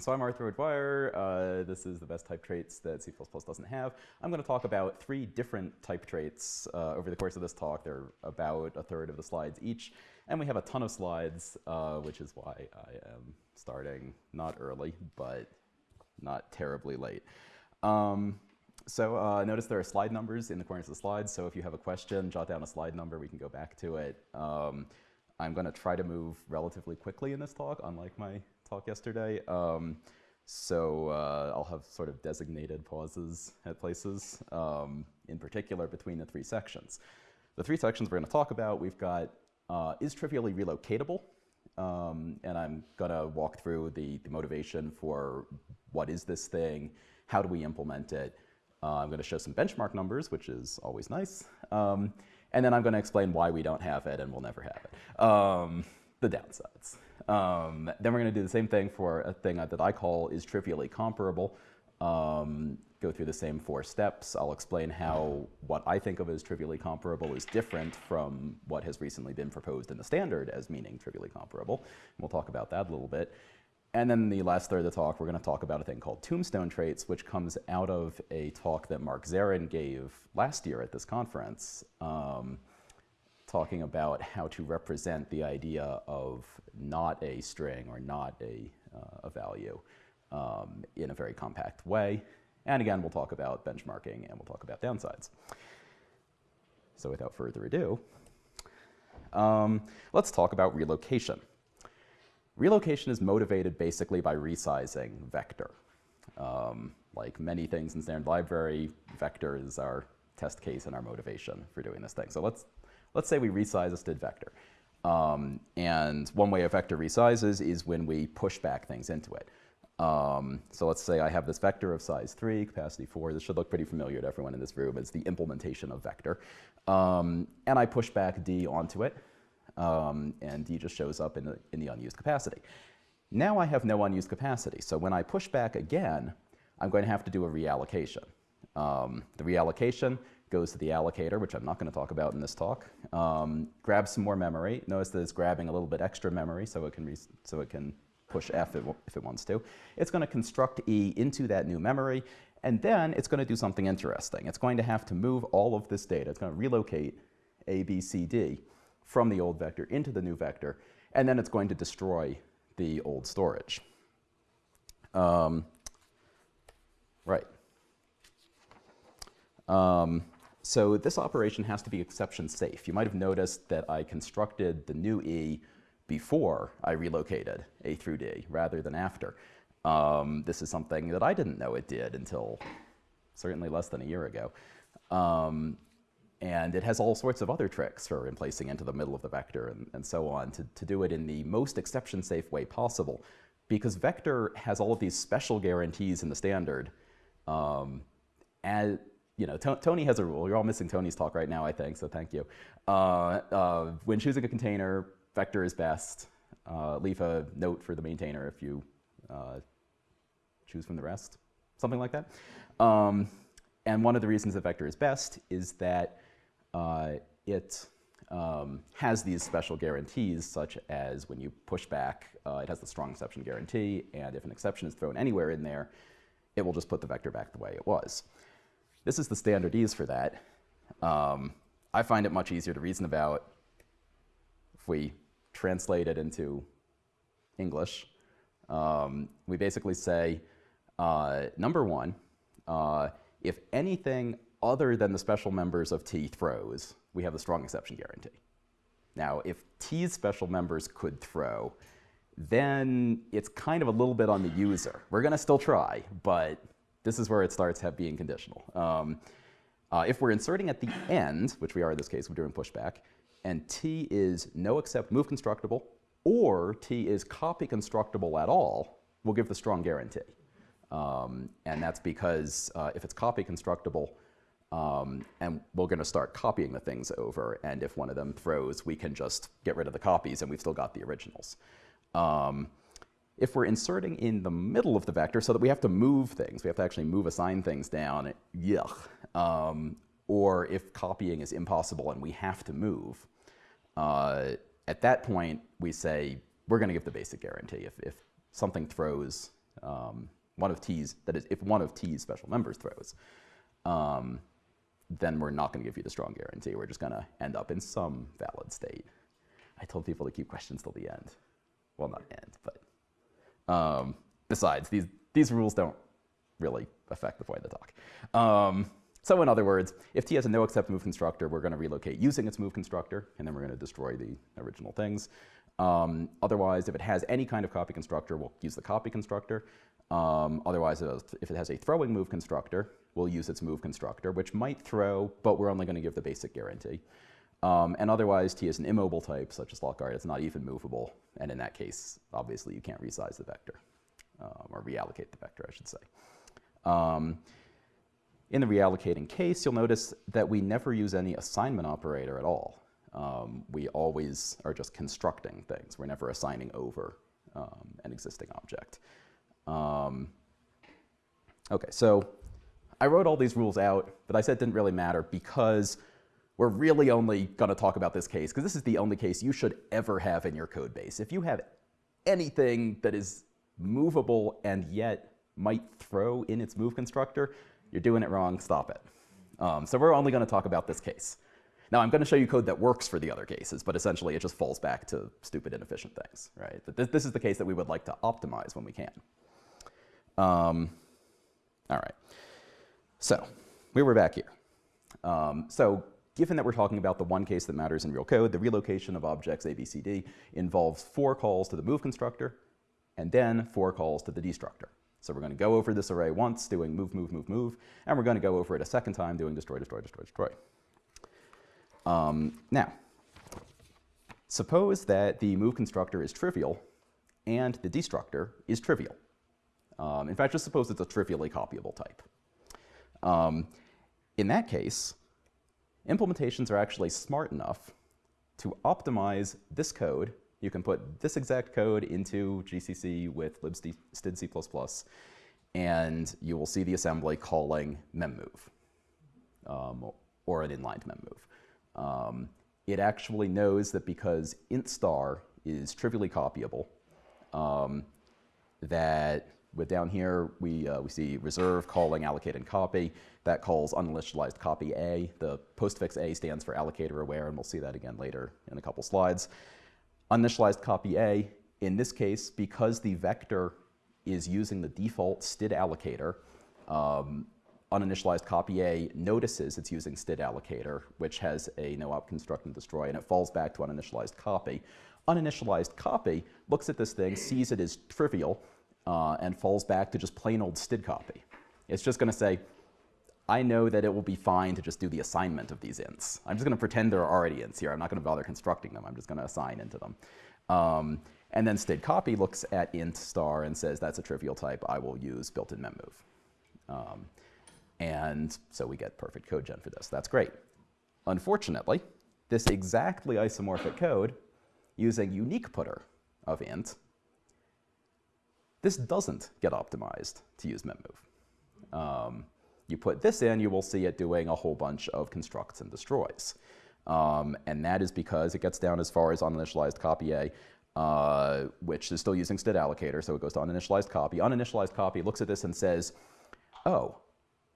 So I'm Arthur O'Dwyer. Uh, this is the best type traits that C++ doesn't have. I'm going to talk about three different type traits uh, over the course of this talk. They're about a third of the slides each. And we have a ton of slides, uh, which is why I am starting not early, but not terribly late. Um, so uh, notice there are slide numbers in the corners of the slides. So if you have a question, jot down a slide number. We can go back to it. Um, I'm going to try to move relatively quickly in this talk, unlike my talk yesterday. Um, so uh, I'll have sort of designated pauses at places, um, in particular between the three sections. The three sections we're going to talk about, we've got uh, is trivially relocatable, um, and I'm going to walk through the, the, motivation for what is this thing, how do we implement it. Uh, I'm going to show some benchmark numbers, which is always nice. Um, and then I'm going to explain why we don't have it and we'll never have it. Um, the downsides. Um, then we're going to do the same thing for a thing that I call is trivially comparable. Um, go through the same four steps. I'll explain how what I think of as trivially comparable is different from what has recently been proposed in the standard as meaning trivially comparable. And we'll talk about that a little bit. And then the last third of the talk, we're going to talk about a thing called tombstone traits, which comes out of a talk that Mark Zeren gave last year at this conference. Um, talking about how to represent the idea of not a string or not a, uh, a value um, in a very compact way. And again, we'll talk about benchmarking and we'll talk about downsides. So without further ado, um, let's talk about relocation. Relocation is motivated basically by resizing vector. Um, like many things in standard library, vector is our test case and our motivation for doing this thing. So let's Let's say we resize a std vector. Um, and one way a vector resizes is when we push back things into it. Um, so let's say I have this vector of size 3, capacity 4. This should look pretty familiar to everyone in this room. It's the implementation of vector. Um, and I push back d onto it, um, and d just shows up in the, in the unused capacity. Now I have no unused capacity. So when I push back again, I'm going to have to do a reallocation. Um, the reallocation goes to the allocator, which I'm not going to talk about in this talk. Um, grabs some more memory. Notice that it's grabbing a little bit extra memory so it can, so it can push F if, it wants to. It's going to construct E into that new memory, and then it's going to do something interesting. It's going to have to move all of this data. It's going to relocate A, B, C, D from the old vector into the new vector, and then it's going to destroy the old storage. Um, right. Um, so this operation has to be exception safe. You might have noticed that I constructed the new E before I relocated A through D rather than after. Um, this is something that I didn't know it did until certainly less than a year ago. Um, and it has all sorts of other tricks for replacing into the middle of the vector and, and so on to, to do it in the most exception safe way possible. Because vector has all of these special guarantees in the standard um, as, you know, Tony has a rule. You're all missing Tony's talk right now, I think, so thank you. Uh, uh, when choosing a container, vector is best. Uh, leave a note for the maintainer if you uh, choose from the rest, something like that. Um, and one of the reasons that vector is best is that uh, it um, has these special guarantees, such as when you push back, uh, it has the strong exception guarantee, and if an exception is thrown anywhere in there, it will just put the vector back the way it was. This is the standardese for that. Um, I find it much easier to reason about if we translate it into English. Um, we basically say, uh, number one, uh, if anything other than the special members of T throws, we have a strong exception guarantee. Now, if T's special members could throw, then it's kind of a little bit on the user. We're going to still try, but this is where it starts have being conditional. Um, uh, if we're inserting at the end, which we are in this case, we're doing pushback, and t is no except move constructible, or t is copy constructible at all, we'll give the strong guarantee. Um, and that's because uh, if it's copy constructible, um, and we're going to start copying the things over, and if one of them throws, we can just get rid of the copies, and we've still got the originals. Um, if we're inserting in the middle of the vector so that we have to move things, we have to actually move assign things down, yuck. Um, or if copying is impossible and we have to move, uh, at that point we say we're going to give the basic guarantee. If, if something throws, um, one of t's, that is, if one of t's special members throws, um, then we're not going to give you the strong guarantee. We're just going to end up in some valid state. I told people to keep questions till the end. Well, not end, but um, besides, these, these rules don't really affect the point of the talk. Um, so in other words, if T has a no except move constructor, we're going to relocate using its move constructor, and then we're going to destroy the original things. Um, otherwise, if it has any kind of copy constructor, we'll use the copy constructor. Um, otherwise, if it has a throwing move constructor, we'll use its move constructor, which might throw, but we're only going to give the basic guarantee. Um, and otherwise, T is an immobile type, such as lockguard. It's not even movable. And in that case, obviously, you can't resize the vector, um, or reallocate the vector, I should say. Um, in the reallocating case, you'll notice that we never use any assignment operator at all. Um, we always are just constructing things. We're never assigning over um, an existing object. Um, okay, so I wrote all these rules out, but I said it didn't really matter because we're really only going to talk about this case because this is the only case you should ever have in your code base. If you have anything that is movable and yet might throw in its move constructor, you're doing it wrong, stop it. Um, so we're only going to talk about this case. Now I'm going to show you code that works for the other cases, but essentially it just falls back to stupid inefficient things, right? This, this is the case that we would like to optimize when we can. Um, all right. So we were back here. Um, so given that we're talking about the one case that matters in real code, the relocation of objects ABCD involves four calls to the move constructor and then four calls to the destructor. So we're going to go over this array once, doing move, move, move, move, and we're going to go over it a second time, doing destroy, destroy, destroy, destroy. Um, now, suppose that the move constructor is trivial and the destructor is trivial. Um, in fact, just suppose it's a trivially copyable type. Um, in that case, implementations are actually smart enough to optimize this code. You can put this exact code into GCC with libstd and you will see the assembly calling memmove, um, or an inlined memmove. Um, it actually knows that because int star is trivially copyable, um, that with down here, we, uh, we see reserve calling allocate and copy. That calls uninitialized copy A. The postfix A stands for allocator aware, and we'll see that again later in a couple slides. Uninitialized copy A, in this case, because the vector is using the default std allocator, um, uninitialized copy A notices it's using std allocator, which has a no op construct and destroy, and it falls back to uninitialized copy. Uninitialized copy looks at this thing, sees it as trivial, uh, and falls back to just plain old std copy. It's just going to say, I know that it will be fine to just do the assignment of these ints. I'm just going to pretend there are already ints here. I'm not going to bother constructing them. I'm just going to assign into them. Um, and then std copy looks at int star and says that's a trivial type. I will use built-in memmove. Um, and so we get perfect code gen for this. That's great. Unfortunately, this exactly isomorphic code using unique putter of int this doesn't get optimized to use memmove. Um, you put this in, you will see it doing a whole bunch of constructs and destroys. Um, and that is because it gets down as far as uninitialized copy A, uh, which is still using std allocator, so it goes to uninitialized copy. Uninitialized copy looks at this and says, oh,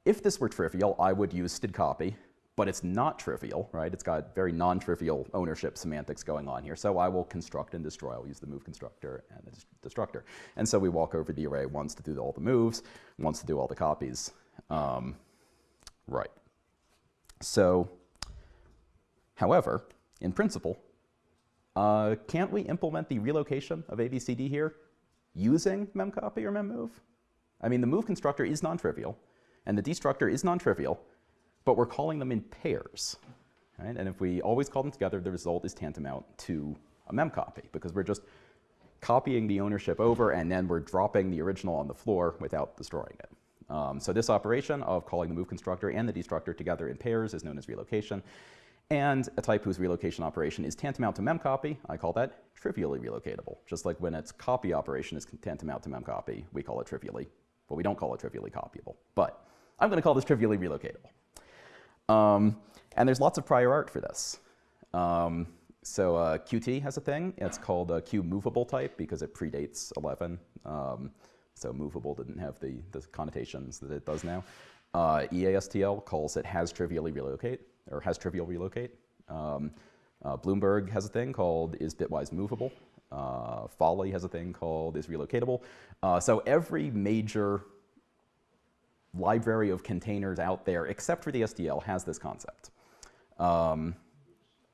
if this were trivial, I would use std copy, but it's not trivial, right? It's got very non-trivial ownership semantics going on here. So I will construct and destroy. I'll use the move constructor and the destructor. And so we walk over the array once to do all the moves, once to do all the copies. Um, right. So, however, in principle, uh, can't we implement the relocation of ABCD here using memcopy or memmove? I mean, the move constructor is non-trivial, and the destructor is non-trivial, but we're calling them in pairs. Right? And if we always call them together, the result is tantamount to a mem copy because we're just copying the ownership over and then we're dropping the original on the floor without destroying it. Um, so this operation of calling the move constructor and the destructor together in pairs is known as relocation. And a type whose relocation operation is tantamount to memcopy, I call that trivially relocatable. Just like when its copy operation is tantamount to memcopy, we call it trivially, but we don't call it trivially copyable. But I'm going to call this trivially relocatable. Um, and there's lots of prior art for this. Um, so uh, Qt has a thing. It's called a Q movable type because it predates 11. Um, so movable didn't have the, the connotations that it does now. Uh, EASTL calls it has trivially relocate, or has trivial relocate. Um, uh, Bloomberg has a thing called is bitwise movable. Uh, Folly has a thing called is relocatable. Uh, so every major library of containers out there, except for the STL, has this concept. Um,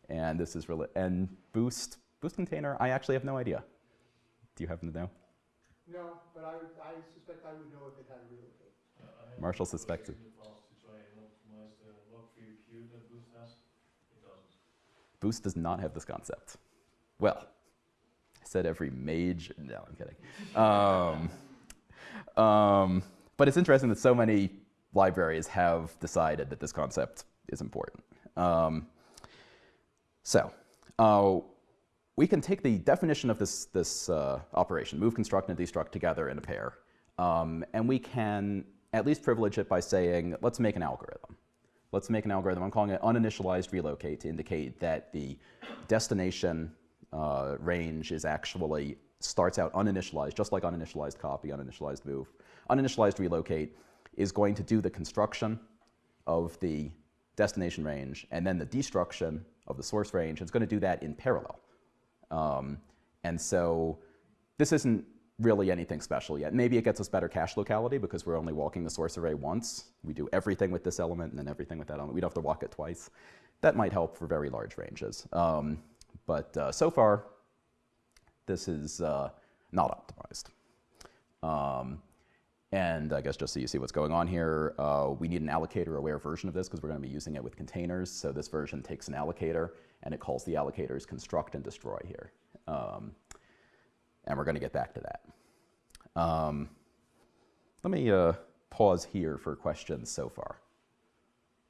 and this is really, and boost, boost container, I actually have no idea. Do you happen to know? No, but I, I suspect I would know if it had relocate. Uh, Marshall suspected. in the past to try and optimize the lock-free queue that Boost has. It doesn't. Boost does not have this concept. Well, I said every mage. No, I'm kidding. Um, um, but it's interesting that so many libraries have decided that this concept is important. Um, so, uh, we can take the definition of this, this uh, operation, move, construct, and destruct together in a pair, um, and we can at least privilege it by saying, let's make an algorithm. Let's make an algorithm. I'm calling it uninitialized relocate to indicate that the destination uh, range is actually starts out uninitialized, just like uninitialized copy, uninitialized move. Uninitialized relocate is going to do the construction of the destination range and then the destruction of the source range. It's going to do that in parallel. Um, and so this isn't really anything special yet. Maybe it gets us better cache locality because we're only walking the source array once. We do everything with this element and then everything with that element. We don't have to walk it twice. That might help for very large ranges. Um, but uh, so far, this is uh, not optimized. Um, and I guess just so you see what's going on here, uh, we need an allocator-aware version of this because we're going to be using it with containers. So this version takes an allocator and it calls the allocators construct and destroy here. Um, and we're going to get back to that. Um, let me uh, pause here for questions so far.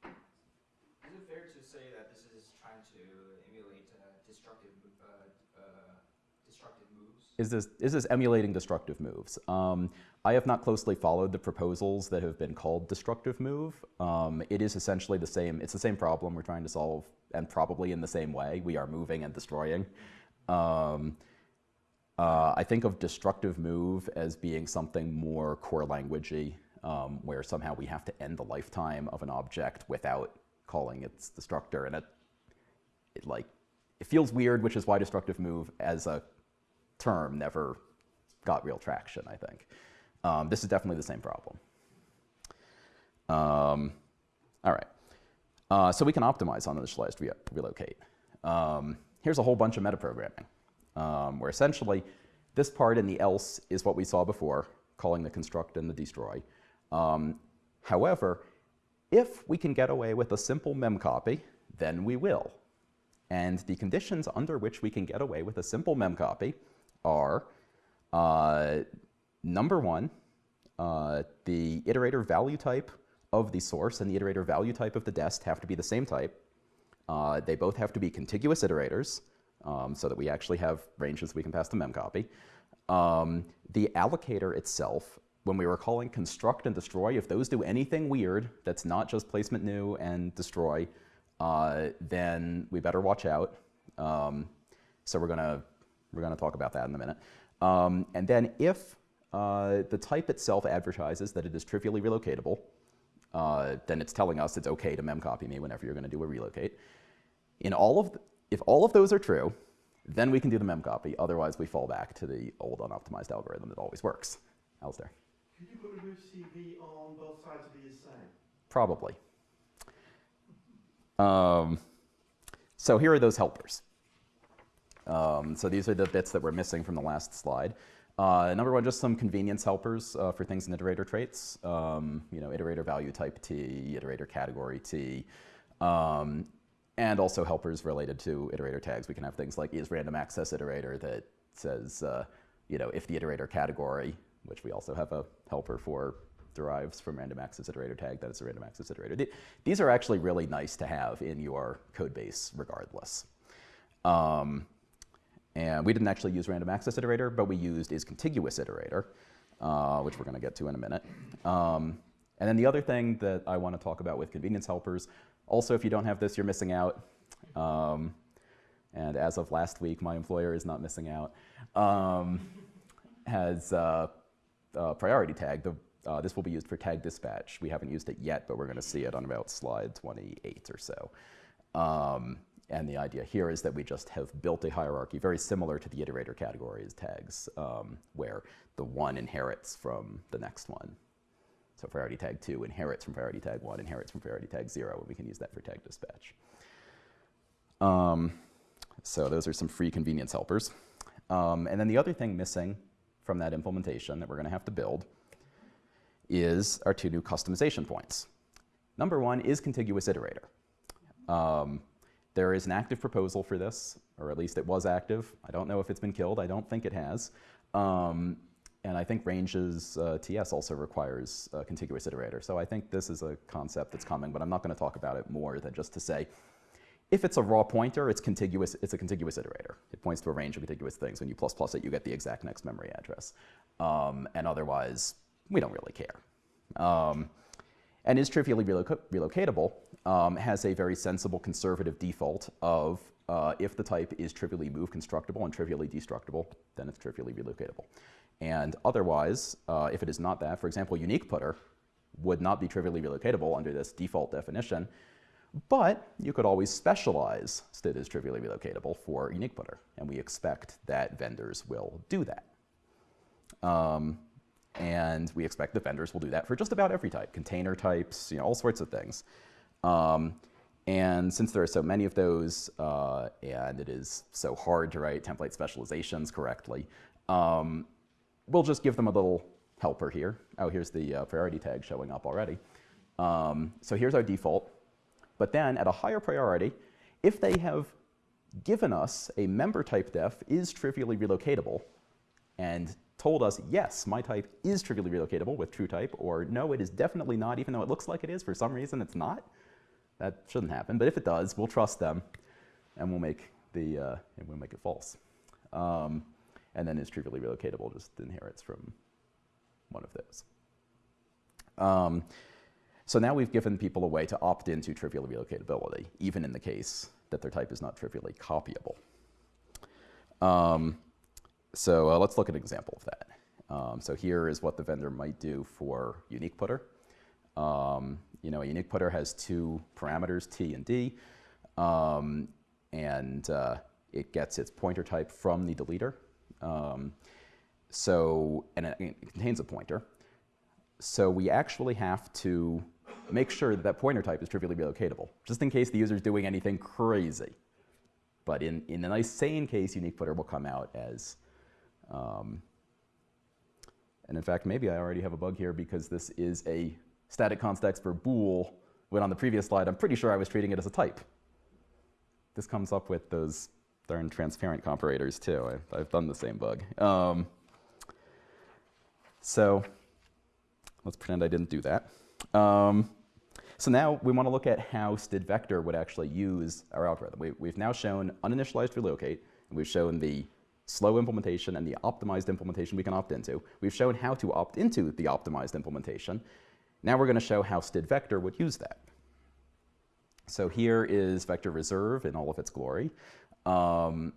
Is it fair to say that this is trying to emulate uh, destructive, uh, uh, destructive moves? Is this, is this emulating destructive moves? Um, I have not closely followed the proposals that have been called destructive move. Um, it is essentially the same, it's the same problem we're trying to solve and probably in the same way. We are moving and destroying. Um, uh, I think of destructive move as being something more core languagey, um, where somehow we have to end the lifetime of an object without calling its destructor, and it, it like it feels weird, which is why destructive move as a term never got real traction. I think um, this is definitely the same problem. Um, all right, uh, so we can optimize uninitialized re relocate. Um, here's a whole bunch of metaprogramming um, where essentially this part in the else is what we saw before, calling the construct and the destroy. Um, however, if we can get away with a simple memcopy, then we will. And the conditions under which we can get away with a simple memcopy are uh, number one, uh, the iterator value type of the source and the iterator value type of the dest have to be the same type. Uh, they both have to be contiguous iterators um, so that we actually have ranges we can pass to memcopy. Um, the allocator itself, when we were calling construct and destroy, if those do anything weird that's not just placement new and destroy, uh, then we better watch out. Um, so we're gonna we're gonna talk about that in a minute. Um, and then if uh, the type itself advertises that it is trivially relocatable, uh, then it's telling us it's okay to memcopy me whenever you're going to do a relocate. In all of the, if all of those are true, then we can do the memcopy. Otherwise, we fall back to the old unoptimized algorithm that always works. Alistair? Could you put a move CV on both sides of the assay? Probably. Um, so here are those helpers. Um, so these are the bits that we're missing from the last slide. Uh, number one, just some convenience helpers uh, for things in iterator traits. Um, you know, iterator value type T, iterator category T, um, and also helpers related to iterator tags. We can have things like is random access iterator that says, uh, you know, if the iterator category, which we also have a helper for, derives from random access iterator tag, that it's a random access iterator. These are actually really nice to have in your code base regardless. Um, and we didn't actually use random access iterator, but we used is contiguous iterator, uh, which we're going to get to in a minute. Um, and then the other thing that I want to talk about with convenience helpers, also if you don't have this, you're missing out. Um, and as of last week, my employer is not missing out, um, has uh, uh, priority tag. The, uh, this will be used for tag dispatch. We haven't used it yet, but we're going to see it on about slide 28 or so. Um, and the idea here is that we just have built a hierarchy very similar to the iterator categories tags, um, where the one inherits from the next one. So priority tag 2 inherits from priority tag 1, inherits from priority tag 0, and we can use that for tag dispatch. Um, so those are some free convenience helpers. Um, and then the other thing missing from that implementation that we're going to have to build is our two new customization points. Number one is contiguous iterator. Um, there is an active proposal for this, or at least it was active. I don't know if it's been killed. I don't think it has. Um, and I think Range's uh, TS also requires a contiguous iterator. So I think this is a concept that's coming, but I'm not going to talk about it more than just to say, if it's a raw pointer, it's contiguous. It's a contiguous iterator. It points to a range of contiguous things. When you plus plus it, you get the exact next memory address. Um, and otherwise, we don't really care. Um, and is trivially reloc relocatable um, has a very sensible conservative default of uh, if the type is trivially move constructible and trivially destructible, then it's trivially relocatable. And otherwise, uh, if it is not that, for example, unique putter would not be trivially relocatable under this default definition, but you could always specialize std is trivially relocatable for unique putter, and we expect that vendors will do that. Um, and we expect the vendors will do that for just about every type, container types, you know, all sorts of things. Um, and since there are so many of those, uh, and it is so hard to write template specializations correctly, um, we'll just give them a little helper here. Oh, here's the uh, priority tag showing up already. Um, so here's our default. But then at a higher priority, if they have given us a member type def is trivially relocatable and told us, yes, my type is trivially relocatable with true type, or no, it is definitely not, even though it looks like it is, for some reason it's not. That shouldn't happen, but if it does, we'll trust them and we'll make, the, uh, and we'll make it false. Um, and then is trivially relocatable just inherits from one of those. Um, so now we've given people a way to opt into trivial relocatability, even in the case that their type is not trivially copyable. Um, so uh, let's look at an example of that. Um, so here is what the vendor might do for unique putter. Um, you know, a unique putter has two parameters, t and d, um, and uh, it gets its pointer type from the deleter. Um, so, and it, it contains a pointer. So we actually have to make sure that that pointer type is trivially relocatable, just in case the user is doing anything crazy. But in, in a nice sane case, unique putter will come out as, um, and in fact, maybe I already have a bug here because this is a static context for bool, when on the previous slide, I'm pretty sure I was treating it as a type. This comes up with those darn transparent comparators too. I've, I've done the same bug. Um, so let's pretend I didn't do that. Um, so now we want to look at how std vector would actually use our algorithm. We, have now shown uninitialized relocate, and we've shown the slow implementation and the optimized implementation we can opt into. We've shown how to opt into the optimized implementation. Now we're going to show how std vector would use that. So here is vector reserve in all of its glory. Um,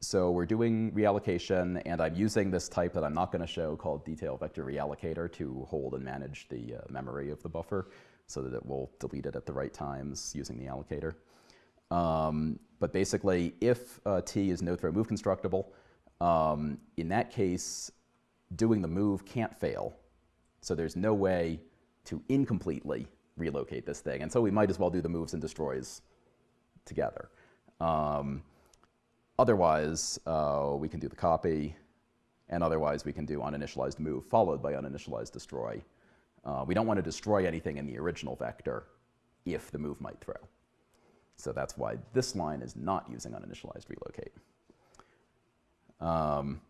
so we're doing reallocation, and I'm using this type that I'm not going to show called detail vector reallocator to hold and manage the uh, memory of the buffer so that it will delete it at the right times using the allocator. Um, but basically, if uh, t is no throw move constructible, um, in that case, doing the move can't fail. So there's no way to incompletely relocate this thing. And so we might as well do the moves and destroys together. Um, otherwise, uh, we can do the copy, and otherwise we can do uninitialized move followed by uninitialized destroy. Uh, we don't want to destroy anything in the original vector if the move might throw. So that's why this line is not using uninitialized relocate. Um,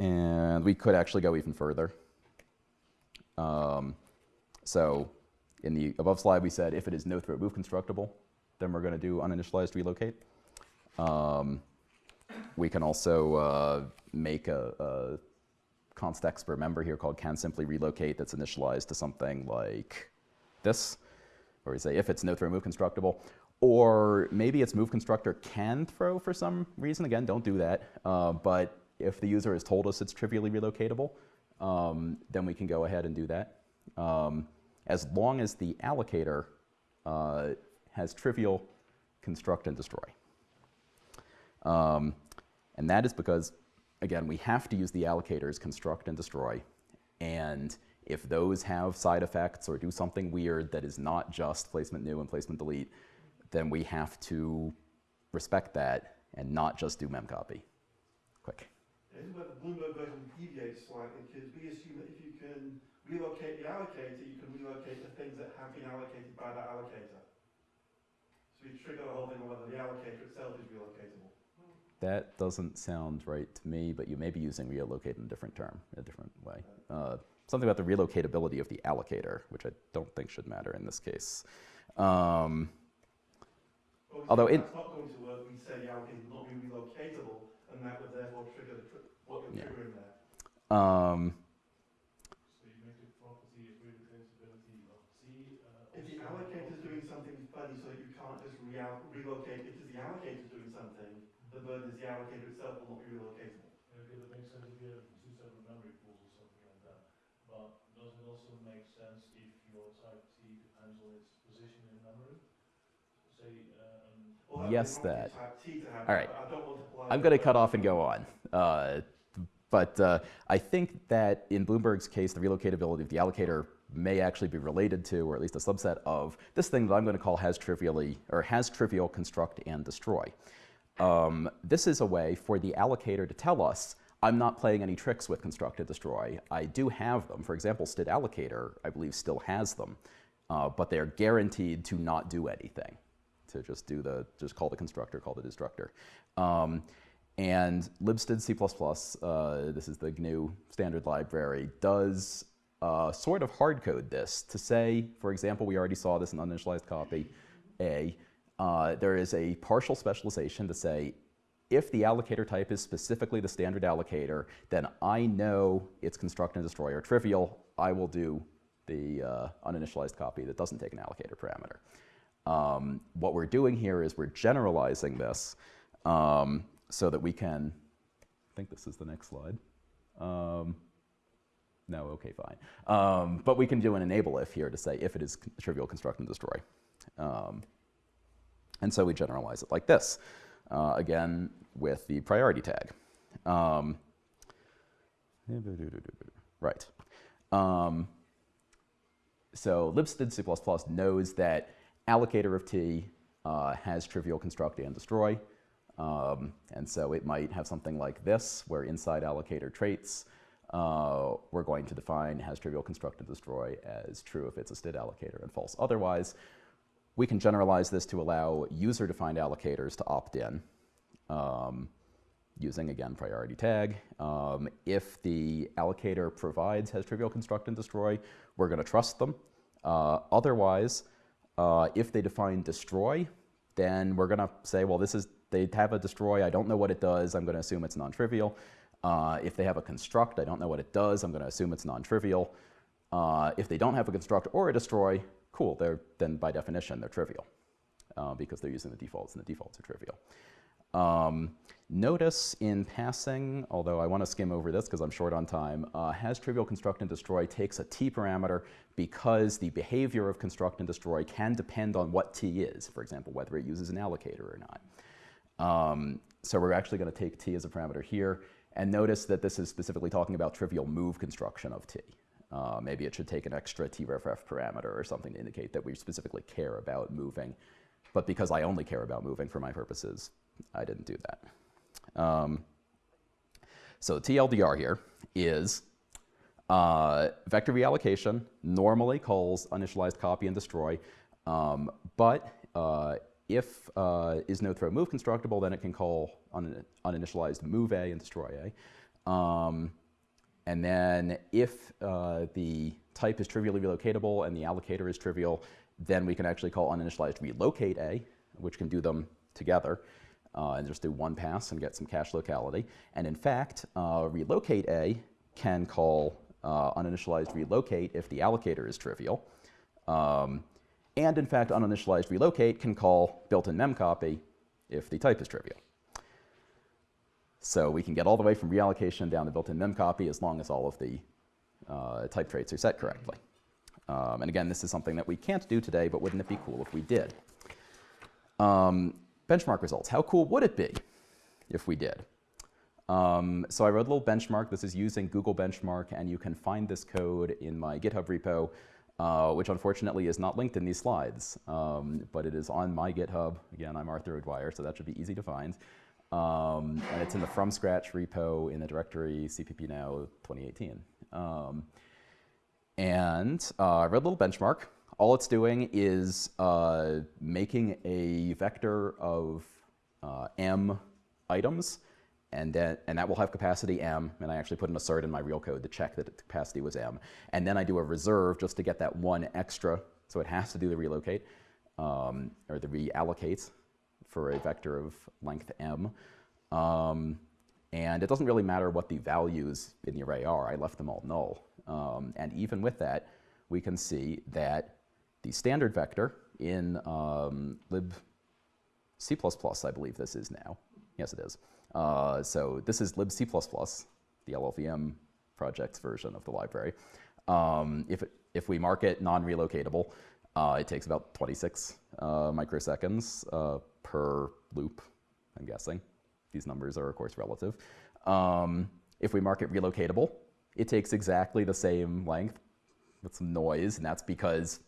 and we could actually go even further. Um, so in the above slide, we said if it is no throw move constructible, then we're going to do uninitialized relocate. Um, we can also uh, make a, a const expr member here called can simply relocate that's initialized to something like this, where we say if it's no throw move constructible, or maybe its move constructor can throw for some reason. Again, don't do that. Uh, but if the user has told us it's trivially relocatable, um, then we can go ahead and do that. Um, as long as the allocator uh, has trivial construct and destroy. Um, and that is because, again, we have to use the allocators construct and destroy. And if those have side effects or do something weird that is not just placement new and placement delete, then we have to respect that and not just do memcopy. Quick. This is where the Bloomberg version deviates slightly because we assume that if you can relocate the allocator, you can relocate the things that have been allocated by that allocator. So we trigger the whole thing on whether the allocator itself is relocatable. That doesn't sound right to me, but you may be using relocate in a different term, in a different way. Uh, something about the relocatability of the allocator, which I don't think should matter in this case. Um, Although that's not going to work, we say the allocator is not relocatable, and that would therefore trigger the tr- what you're Yeah. triggering there. um, So you make the property of relocatability of T. uh, If the also allocator's doing something funny so you can't just real- relocate, if the allocator's doing something, the burden is the allocator itself will not be relocatable. Okay, that makes sense if you have two separate memory pools or something like that. But does it also make sense if your type T depends on its position in memory? Say, um, Well, that'd be Yes, that. All right. I'm going to cut off and go on. Uh, but uh, I think that in Bloomberg's case, the relocatability of the allocator may actually be related to, or at least a subset of, this thing that I'm going to call has trivially, or has trivial construct and destroy. Um, this is a way for the allocator to tell us, I'm not playing any tricks with construct and destroy. I do have them. For example, std allocator, I believe, still has them, uh, but they're guaranteed to not do anything, to just do the, just call the constructor, call the destructor. Um, and libstd C++, uh, this is the GNU standard library, does uh, sort of hardcode this to say, for example, we already saw this in uninitialized copy A, uh, there is a partial specialization to say, if the allocator type is specifically the standard allocator, then I know its construct and destroy are trivial. I will do the uh, uninitialized copy that doesn't take an allocator parameter. Um, what we're doing here is we're generalizing this um, so that we can, I think this is the next slide. Um, no, okay, fine. Um, but we can do an enable if here to say if it is trivial construct and destroy. Um, and so we generalize it like this, uh, again with the priority tag. Um, right. So libstd C++ knows that allocator of t uh, has trivial construct and destroy. Um, and so it might have something like this, where inside allocator traits, uh, we're going to define has trivial construct and destroy as true if it's a std allocator and false otherwise. We can generalize this to allow user-defined allocators to opt in um, using, again, priority tag. Um, if the allocator provides has trivial construct and destroy, we're going to trust them. Uh, otherwise, uh, if they define destroy, then we're going to say, well, this is they have a destroy. I don't know what it does. I'm going to assume it's non-trivial. Uh, if they have a construct, I don't know what it does. I'm going to assume it's non-trivial. Uh, if they don't have a construct or a destroy, cool. They're, then by definition, they're trivial uh, because they're using the defaults, and the defaults are trivial. Um, notice in passing, although I want to skim over this because I'm short on time, uh, has trivial construct and destroy takes a t parameter because the behavior of construct and destroy can depend on what t is, for example, whether it uses an allocator or not. Um, so we're actually going to take t as a parameter here. And notice that this is specifically talking about trivial move construction of t. Uh, maybe it should take an extra tref parameter or something to indicate that we specifically care about moving. But because I only care about moving for my purposes, I didn't do that. Um, so TLDR here is uh, vector reallocation normally calls initialized copy and destroy, um, but uh, if uh, is no throw move constructible, then it can call un uninitialized move a and destroy a. Um, and then if uh, the type is trivially relocatable and the allocator is trivial, then we can actually call uninitialized relocate a, which can do them together. Uh, and just do one pass and get some cache locality. And in fact, uh, relocate a can call uh, uninitialized relocate if the allocator is trivial. Um, and in fact, uninitialized relocate can call built-in memcopy if the type is trivial. So we can get all the way from reallocation down to built-in memcopy as long as all of the uh, type traits are set correctly. Um, and again, this is something that we can't do today, but wouldn't it be cool if we did? Um, benchmark results. How cool would it be if we did? Um, so I wrote a little benchmark. This is using Google Benchmark, and you can find this code in my GitHub repo, uh, which unfortunately is not linked in these slides, um, but it is on my GitHub. Again, I'm Arthur O'Dwyer, so that should be easy to find. Um, and it's in the from scratch repo in the directory CPP now 2018. Um, and uh, I wrote a little benchmark. All it's doing is uh, making a vector of uh, m items, and, then, and that will have capacity m, and I actually put an assert in my real code to check that the capacity was m. And then I do a reserve just to get that one extra, so it has to do the relocate, um, or the reallocate for a vector of length m. Um, and it doesn't really matter what the values in the array are. I left them all null. Um, and even with that, we can see that the standard vector in um, lib C++, I believe this is now. Yes, it is. Uh, so this is lib C++, the LLVM project's version of the library. Um, if, it, if we mark it non-relocatable, uh, it takes about 26 uh, microseconds uh, per loop, I'm guessing. These numbers are, of course, relative. Um, if we mark it relocatable, it takes exactly the same length with some noise, and that's because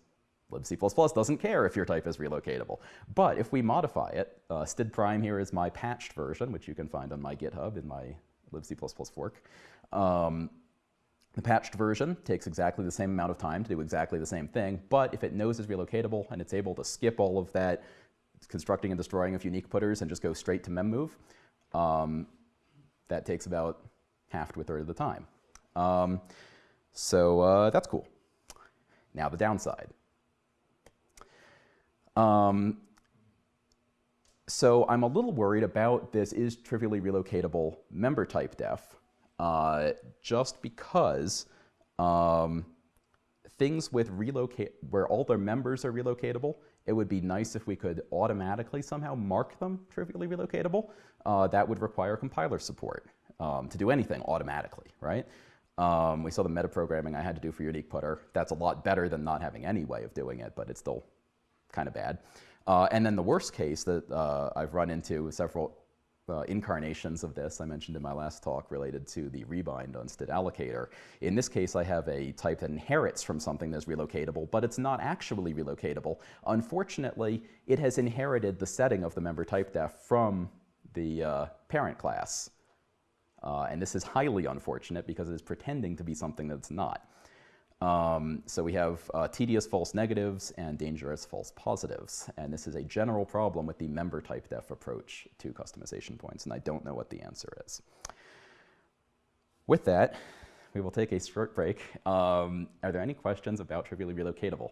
libc++ doesn't care if your type is relocatable. But if we modify it, uh, std prime here is my patched version, which you can find on my GitHub in my libc++ fork. Um, the patched version takes exactly the same amount of time to do exactly the same thing, but if it knows it's relocatable and it's able to skip all of that constructing and destroying of unique putters and just go straight to memmove, um, that takes about half to a third of the time. Um, so uh, that's cool. Now the downside. Um, so I'm a little worried about this is trivially relocatable member type def, uh, just because um, things with relocate where all their members are relocatable, it would be nice if we could automatically somehow mark them trivially relocatable. Uh, that would require compiler support um, to do anything automatically, right? Um, we saw the metaprogramming I had to do for Unique Putter. That's a lot better than not having any way of doing it, but it's still kind of bad. Uh, and then the worst case that uh, I've run into several uh, incarnations of this I mentioned in my last talk related to the rebind on std allocator. In this case, I have a type that inherits from something that's relocatable, but it's not actually relocatable. Unfortunately, it has inherited the setting of the member type def from the uh, parent class. Uh, and this is highly unfortunate because it is pretending to be something that's not. Um, so we have uh, tedious false negatives and dangerous false positives. And this is a general problem with the member type def approach to customization points, and I don't know what the answer is. With that, we will take a short break. Um, are there any questions about trivially relocatable?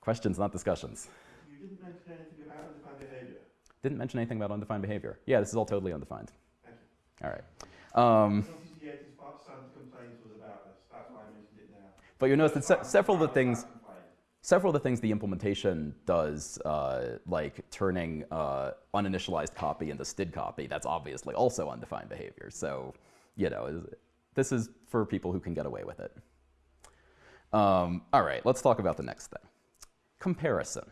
Questions, not discussions. You didn't mention anything about undefined behavior. Didn't mention anything about undefined behavior. Yeah, this is all totally undefined. All right. Um, CCP 80's part some complaints was about this. That's why I mentioned it now. But you notice that se several of the things several of the things the implementation does, uh, like turning uh, uninitialized copy into std copy, that's obviously also undefined behavior. So, you know, this is for people who can get away with it. Um, all right, let's talk about the next thing. Comparison.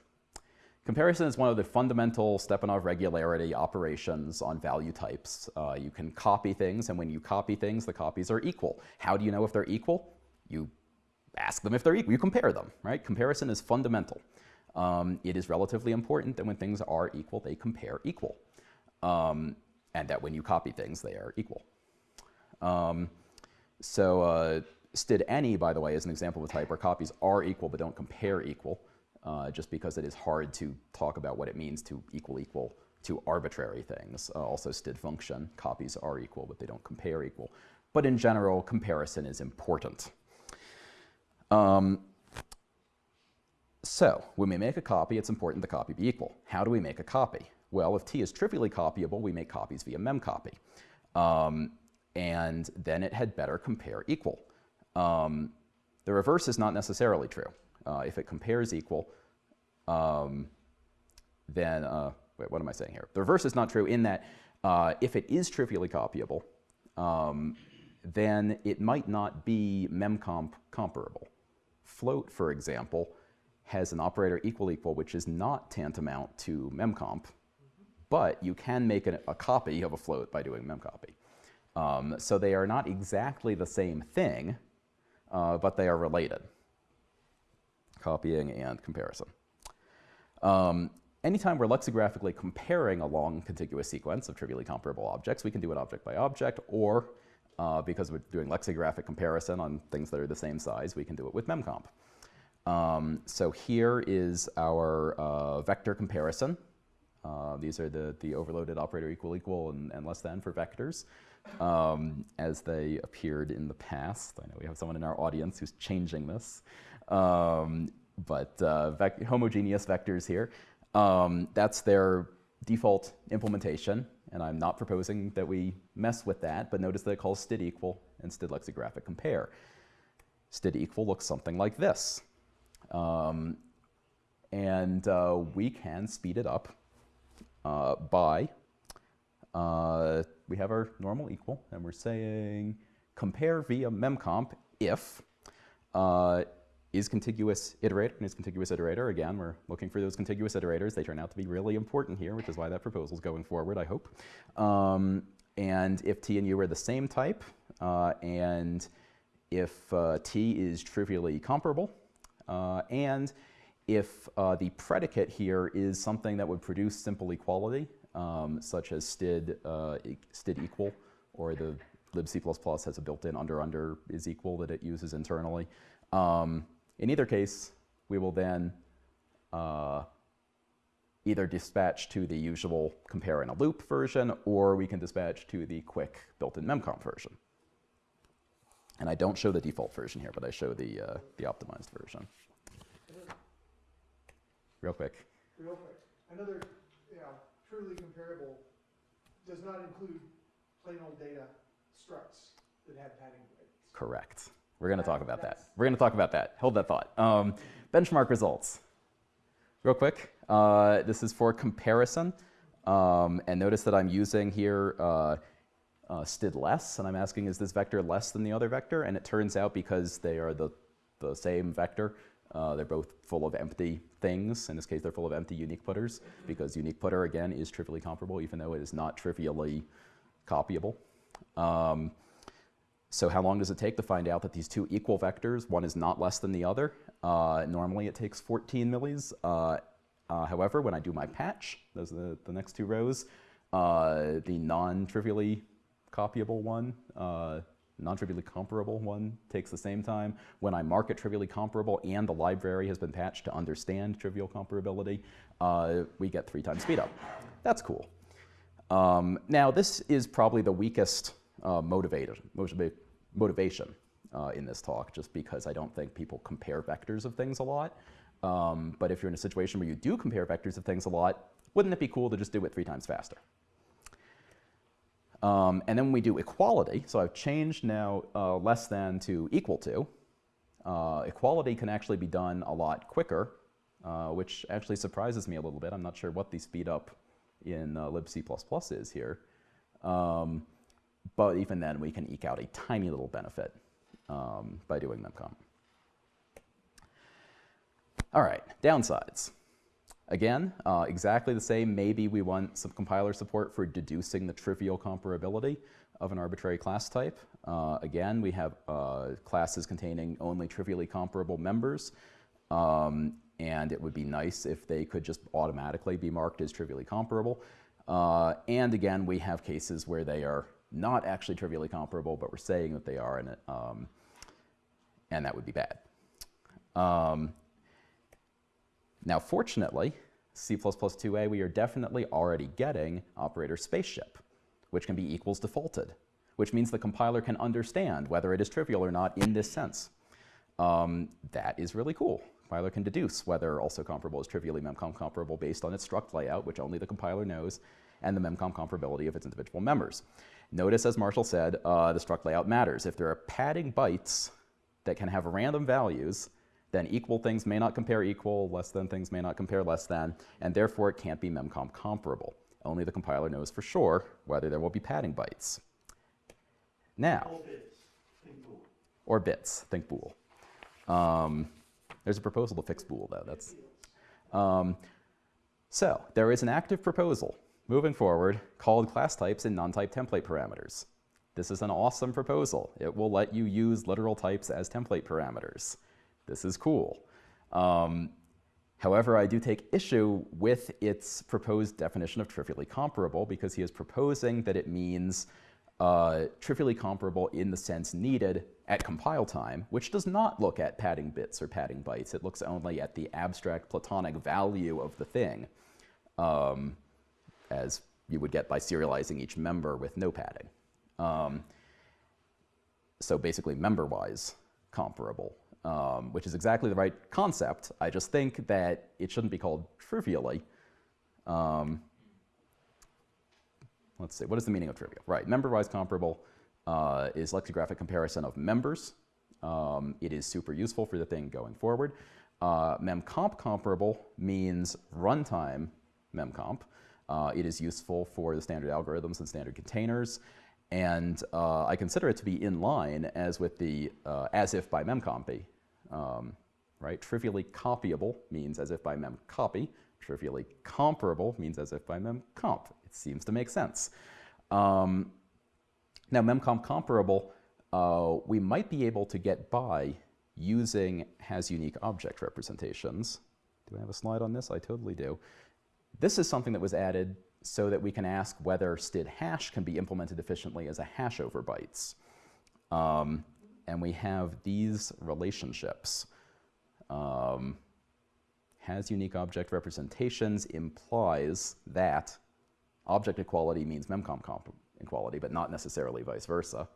Comparison is one of the fundamental Stepanov regularity operations on value types. Uh, you can copy things, and when you copy things, the copies are equal. How do you know if they're equal? You ask them if they're equal. You compare them, right? Comparison is fundamental. Um, it is relatively important that when things are equal, they compare equal. Um, and that when you copy things, they are equal. Um, so uh, std any, by the way, is an example of a type where copies are equal but don't compare equal, uh, just because it is hard to talk about what it means to equal equal to arbitrary things. Uh, also std function, copies are equal but they don't compare equal. But in general, comparison is important. Um, so when we make a copy, it's important the copy be equal. How do we make a copy? Well, if t is trivially copyable, we make copies via memcopy. Um, and then it had better compare equal. Um, the reverse is not necessarily true. Uh, if it compares equal, um, then, uh, wait, what am I saying here? The reverse is not true in that Uh, if it is trivially copyable, um, then it might not be memcomp comparable. Float, for example, has an operator equal equal, which is not tantamount to memcomp, but you can make a, a copy of a float by doing memcopy. Um, so they are not exactly the same thing, uh, but they are related. Copying and comparison. Um, anytime we're lexigraphically comparing a long contiguous sequence of trivially comparable objects, we can do it object by object, or uh, because we're doing lexicographic comparison on things that are the same size, we can do it with memcomp. Um, so here is our uh, vector comparison. Uh, these are the, the overloaded operator equal equal and, and less than for vectors um, as they appeared in the past. I know we have someone in our audience who's changing this. Um, but uh, homogeneous vectors here. Um, that's their default implementation, and I'm not proposing that we mess with that, but notice that it calls std equal and std lexicographic compare. Std equal looks something like this. Um, and uh, we can speed it up uh, by, uh, we have our normal equal, and we're saying compare via memcomp if uh, is contiguous iterator and is contiguous iterator. Again, we're looking for those contiguous iterators. They turn out to be really important here, which is why that proposal is going forward, I hope. Um, and if t and u are the same type, uh, and if uh, t is trivially comparable, uh, and if uh, the predicate here is something that would produce simple equality, um, such as std, uh, std equal, or the libc++ has a built-in under-under is equal that it uses internally. Um, in either case, we will then uh, either dispatch to the usual compare in a loop version, or we can dispatch to the quick built-in memcomp version. And I don't show the default version here, but I show the, uh, the optimized version. Real quick. Real quick, another, you know, truly comparable does not include plain old data structs that have padding breaks. Correct. We're going to talk about that. We're going to talk about that. Hold that thought. Um, benchmark results. Real quick, uh, this is for comparison. Um, and notice that I'm using here uh, uh, std less, and I'm asking is this vector less than the other vector? And it turns out because they are the, the same vector, uh, they're both full of empty things. In this case, they're full of empty unique putters because unique putter, again, is trivially comparable, even though it is not trivially copyable. Um, so how long does it take to find out that these two equal vectors, one is not less than the other? Uh, normally it takes 14 millis. Uh, uh, however, when I do my patch, those are the, the next two rows, uh, the non-trivially copyable one, uh, non-trivially comparable one takes the same time. When I mark it trivially comparable and the library has been patched to understand trivial comparability, uh, we get three times speed up. That's cool. Um, now, this is probably the weakest uh, motivator, motiva- motivation uh, in this talk, just because I don't think people compare vectors of things a lot. Um, but if you're in a situation where you do compare vectors of things a lot, wouldn't it be cool to just do it three times faster? Um, and then we do equality, so I've changed now uh, less than to equal to. Uh, equality can actually be done a lot quicker, uh, which actually surprises me a little bit. I'm not sure what the speed up in uh, libc++ is here. Um, but even then, we can eke out a tiny little benefit um, by doing memcomp. All right, downsides. Again, uh, exactly the same. Maybe we want some compiler support for deducing the trivial comparability of an arbitrary class type. Uh, again, we have uh, classes containing only trivially comparable members. Um, and it would be nice if they could just automatically be marked as trivially comparable. Uh, and again, we have cases where they are not actually trivially comparable, but we're saying that they are, and, um, and that would be bad. Um, now, fortunately, C++2a, we are definitely already getting operator spaceship, which can be equals defaulted, which means the compiler can understand whether it is trivial or not in this sense. Um, that is really cool. Compiler can deduce whether also comparable is trivially memcomp comparable based on its struct layout, which only the compiler knows, and the memcomp comparability of its individual members. Notice, as Marshall said, uh, the struct layout matters. If there are padding bytes that can have random values, then equal things may not compare equal, less than things may not compare less than, and therefore it can't be memcomp comparable. only the compiler knows for sure whether there will be padding bytes. Now, All bits, think bool. or bits, think bool. Um, there's a proposal to fix bool, though. That's um, so there is an active proposal moving forward called class types and non-type template parameters. This is an awesome proposal. It will let you use literal types as template parameters. This is cool. Um, however, I do take issue with its proposed definition of trivially comparable because he is proposing that it means uh, trivially comparable in the sense needed at compile time, which does not look at padding bits or padding bytes. It looks only at the abstract platonic value of the thing, um, as you would get by serializing each member with no padding. Um, so basically member-wise comparable, um, which is exactly the right concept. I just think that it shouldn't be called trivially. Um, let's see, what is the meaning of trivial? Right, member-wise comparable uh, is lexicographic comparison of members. Um, it is super useful for the thing going forward. Uh, memcomp comparable means runtime memcomp. Uh, it is useful for the standard algorithms and standard containers. And uh, I consider it to be in line as with the uh, as if by memcopy. Um, right? Trivially copyable means as if by memcopy. Trivially comparable means as if by memcomp. It seems to make sense. Um, now, memcomp comparable, uh, we might be able to get by using has unique object representations. Do I have a slide on this? I totally do. This is something that was added so that we can ask whether std hash can be implemented efficiently as a hash over bytes. Um, and we have these relationships. Um, has unique object representations implies that object equality means memcomp comp equality, but not necessarily vice versa.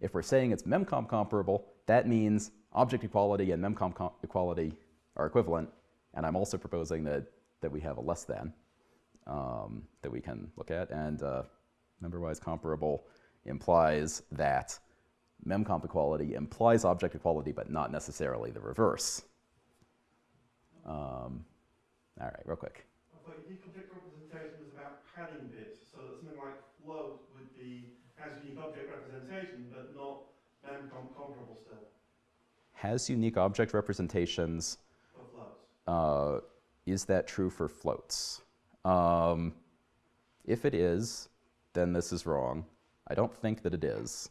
If we're saying it's memcomp comparable, that means object equality and memcomp equality are equivalent, and I'm also proposing that, that we have a less than um, that we can look at, and uh, member-wise comparable implies that memcomp equality implies object equality, but not necessarily the reverse. Um, all right, real quick. I thought your deconflict representation was about padding bits, so that something like float would be has unique object representation, but not memcomp comparable still Has unique object representations. for floats. Uh, is that true for floats? Um, if it is, then this is wrong. I don't think that it is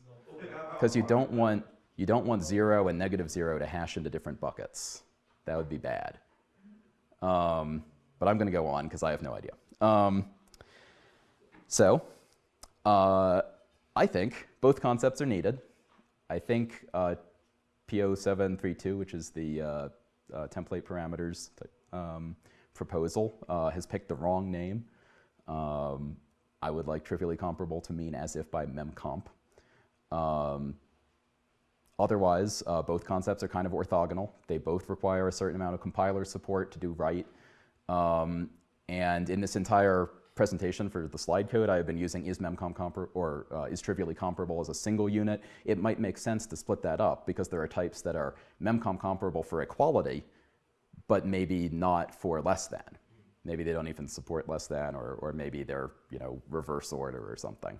because you don't want you don't want zero and negative zero to hash into different buckets. That would be bad. Um, but I'm going to go on because I have no idea. Um, so uh, I think both concepts are needed. I think uh, P0732, which is the uh, uh, template parameters um, proposal, uh, has picked the wrong name. Um, I would like trivially comparable to mean as if by memcomp. Um, otherwise, uh, both concepts are kind of orthogonal. They both require a certain amount of compiler support to do right. Um, and in this entire presentation for the slide code, I have been using is memcomp compar or uh, is trivially comparable as a single unit. It might make sense to split that up because there are types that are memcomp comparable for equality, but maybe not for less than. Maybe they don't even support less than, or, or maybe they're you know reverse order or something.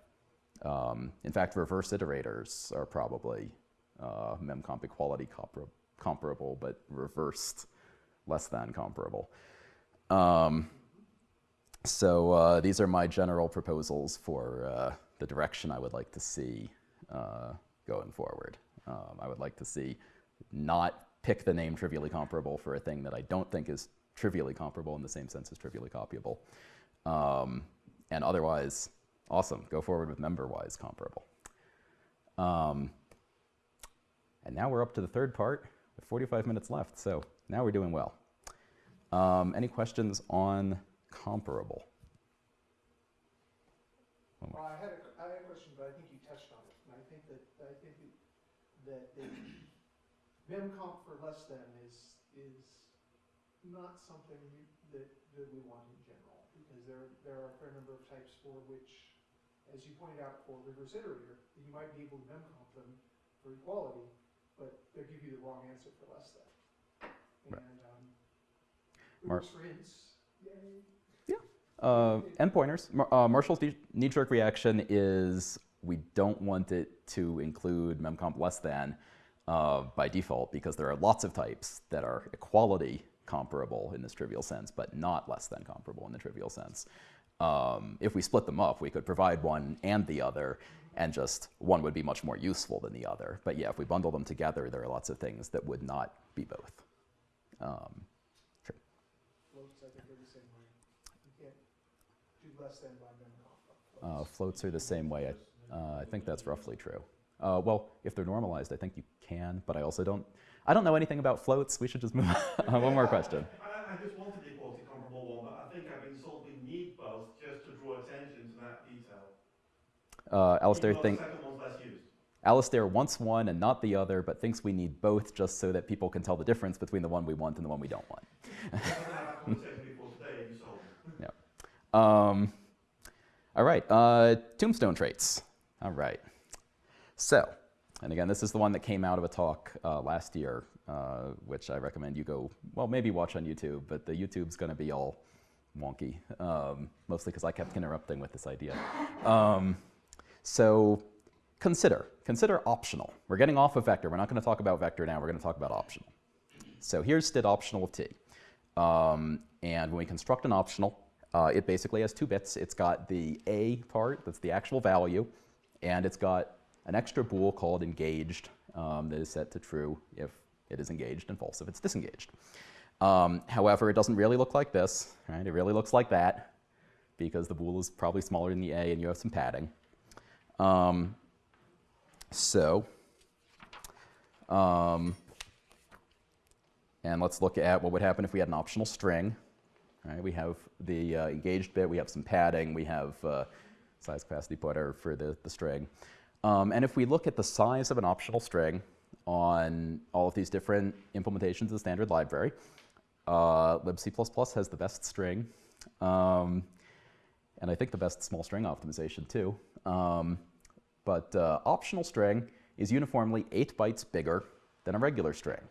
Um, in fact, reverse iterators are probably uh, memcomp equality compar comparable, but reversed less than comparable. Um, so uh, these are my general proposals for uh, the direction I would like to see uh, going forward. Um, I would like to see not pick the name trivially comparable for a thing that I don't think is trivially comparable in the same sense as trivially copyable. Um, and otherwise, awesome, go forward with member-wise comparable. Um, and now we're up to the third part with 45 minutes left, so now we're doing well. Um, any questions on comparable? Well, I had a, I had a question, but I think you touched on it, and I think that, I think that, that the memcomp for less than is, is not something you- that, that we want in general, because there, there are a fair number of types for which, as you pointed out for reverse iterator, you might be able to memcomp them for equality, but they give you the wrong answer for less than. And, um, Mark- ints, yay. Uh, endpointers. Mar- uh, Marshall's knee- knee-jerk reaction is we don't want it to include memcomp less than uh, by default because there are lots of types that are equality comparable in this trivial sense, but not less than comparable in the trivial sense. Um, if we split them up, we could provide one and the other, and just one would be much more useful than the other. But yeah, if we bundle them together, there are lots of things that would not be both. Um, Floats, I think, are the same way. You can't do less than by memcomp. uh, floats are the same way. I, uh, I think that's roughly true. Uh, well, if they're normalized, I think you can, but I also don't. I don't know anything about floats. We should just move on. one more question. I, I just wanted the equality comparable one, but I think I've been told we need both just to draw attention to that detail. Uh, Alisdair, Even though think, The second one's less used. Alisdair wants one and not the other, but thinks we need both just so that people can tell the difference between the one we want and the one we don't want. I haven't had that conversation before today, and you sold me. Um, all right, uh, tombstone traits. All right. So, and again, this is the one that came out of a talk uh, last year, uh, which I recommend you go, well, maybe watch on YouTube, but the YouTube's going to be all wonky, um, mostly because I kept interrupting with this idea. Um, so, consider, consider optional. We're getting off of vector. We're not going to talk about vector now. We're going to talk about optional. So here's std optional of t. Um, and when we construct an optional, uh, it basically has two bits. It's got the a part, that's the actual value, and it's got an extra bool called engaged um, that is set to true if it is engaged and false if it's disengaged. Um, however, it doesn't really look like this, right? It really looks like that because the bool is probably smaller than the a and you have some padding. Um, so, um, and let's look at what would happen if we had an optional string. Right? We have the uh, engaged bit, we have some padding, we have uh, size capacity putter for the, the string. Um, and if we look at the size of an optional string on all of these different implementations of the standard library, uh, libc++ has the best string, um, and I think the best small string optimization too. Um, but uh, optional string is uniformly 8 bytes bigger than a regular string.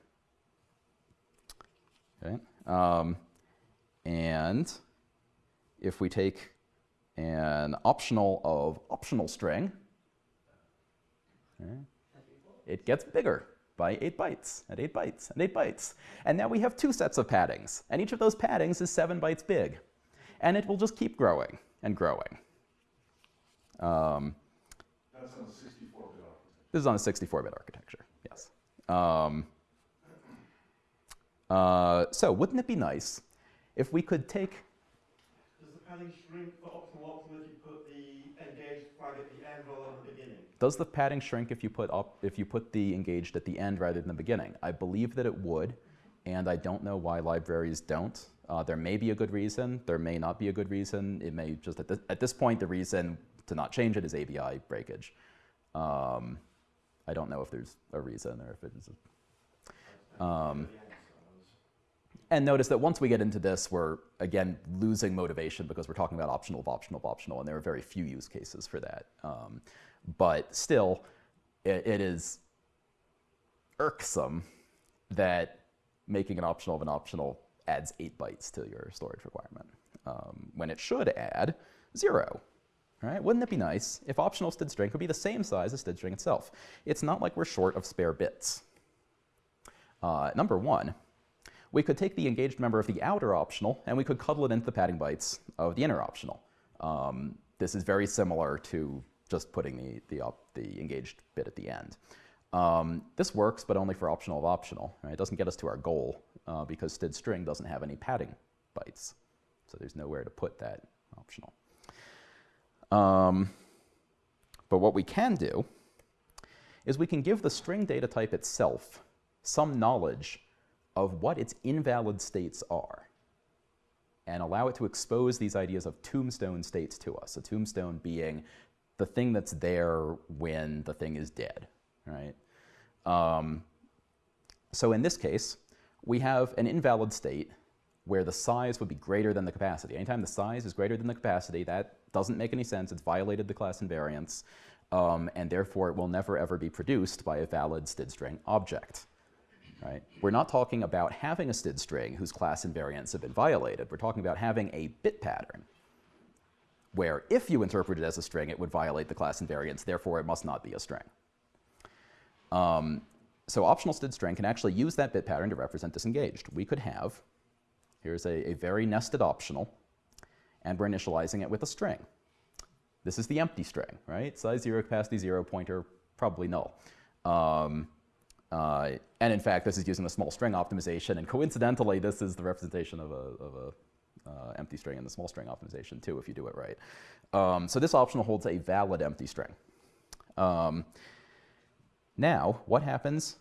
Okay? Um, and if we take an optional of optional string, it gets bigger by 8 bytes, and 8 bytes, and 8 bytes. And now we have two sets of paddings, and each of those paddings is 7 bytes big. And it will just keep growing and growing. Um, That's on a sixty-four bit architecture. this is on a 64-bit architecture, yes. Um, uh, so wouldn't it be nice if we could take, Does the padding shrink for optional if you put the engaged flag at the end rather than the beginning? Does the padding shrink if you put up, if you put the engaged at the end rather than the beginning? I believe that it would, and I don't know why libraries don't. Uh, there may be a good reason, there may not be a good reason. It may just, at this, at this point, the reason to not change it is ABI breakage. Um, I don't know if there's a reason or if it is um, And notice that once we get into this, we're again losing motivation because we're talking about optional of optional of optional, and there are very few use cases for that. Um, but still, it, it is irksome that making an optional of an optional adds eight bytes to your storage requirement um, when it should add zero. Right? Wouldn't it be nice if optional std string could be the same size as std string itself? It's not like we're short of spare bits. Uh, number one, we could take the engaged member of the outer optional and we could cuddle it into the padding bytes of the inner optional. Um, this is very similar to just putting the, the, the engaged bit at the end. Um, this works, but only for optional of optional. Right? It doesn't get us to our goal uh, because std string doesn't have any padding bytes. So there's nowhere to put that optional. Um, but what we can do is we can give the string data type itself some knowledge of what its invalid states are and allow it to expose these ideas of tombstone states to us. A tombstone being the thing that's there when the thing is dead, right? Um, so in this case, we have an invalid state where the size would be greater than the capacity. Anytime the size is greater than the capacity, that doesn't make any sense. It's violated the class invariance, um, and therefore it will never ever be produced by a valid std string object. Right? We're not talking about having a std string whose class invariants have been violated. We're talking about having a bit pattern where if you interpret it as a string, it would violate the class invariance, therefore it must not be a string. Um, so optional std string can actually use that bit pattern to represent disengaged. We could have, here's a, a very nested optional, and we're initializing it with a string. This is the empty string, right? Size 0, capacity 0, pointer, probably null. Um, uh, and in fact, this is using the small string optimization, and coincidentally, this is the representation of a, of a uh, empty string and the small string optimization too, if you do it right. Um, so this optional holds a valid empty string. Um, now, what happens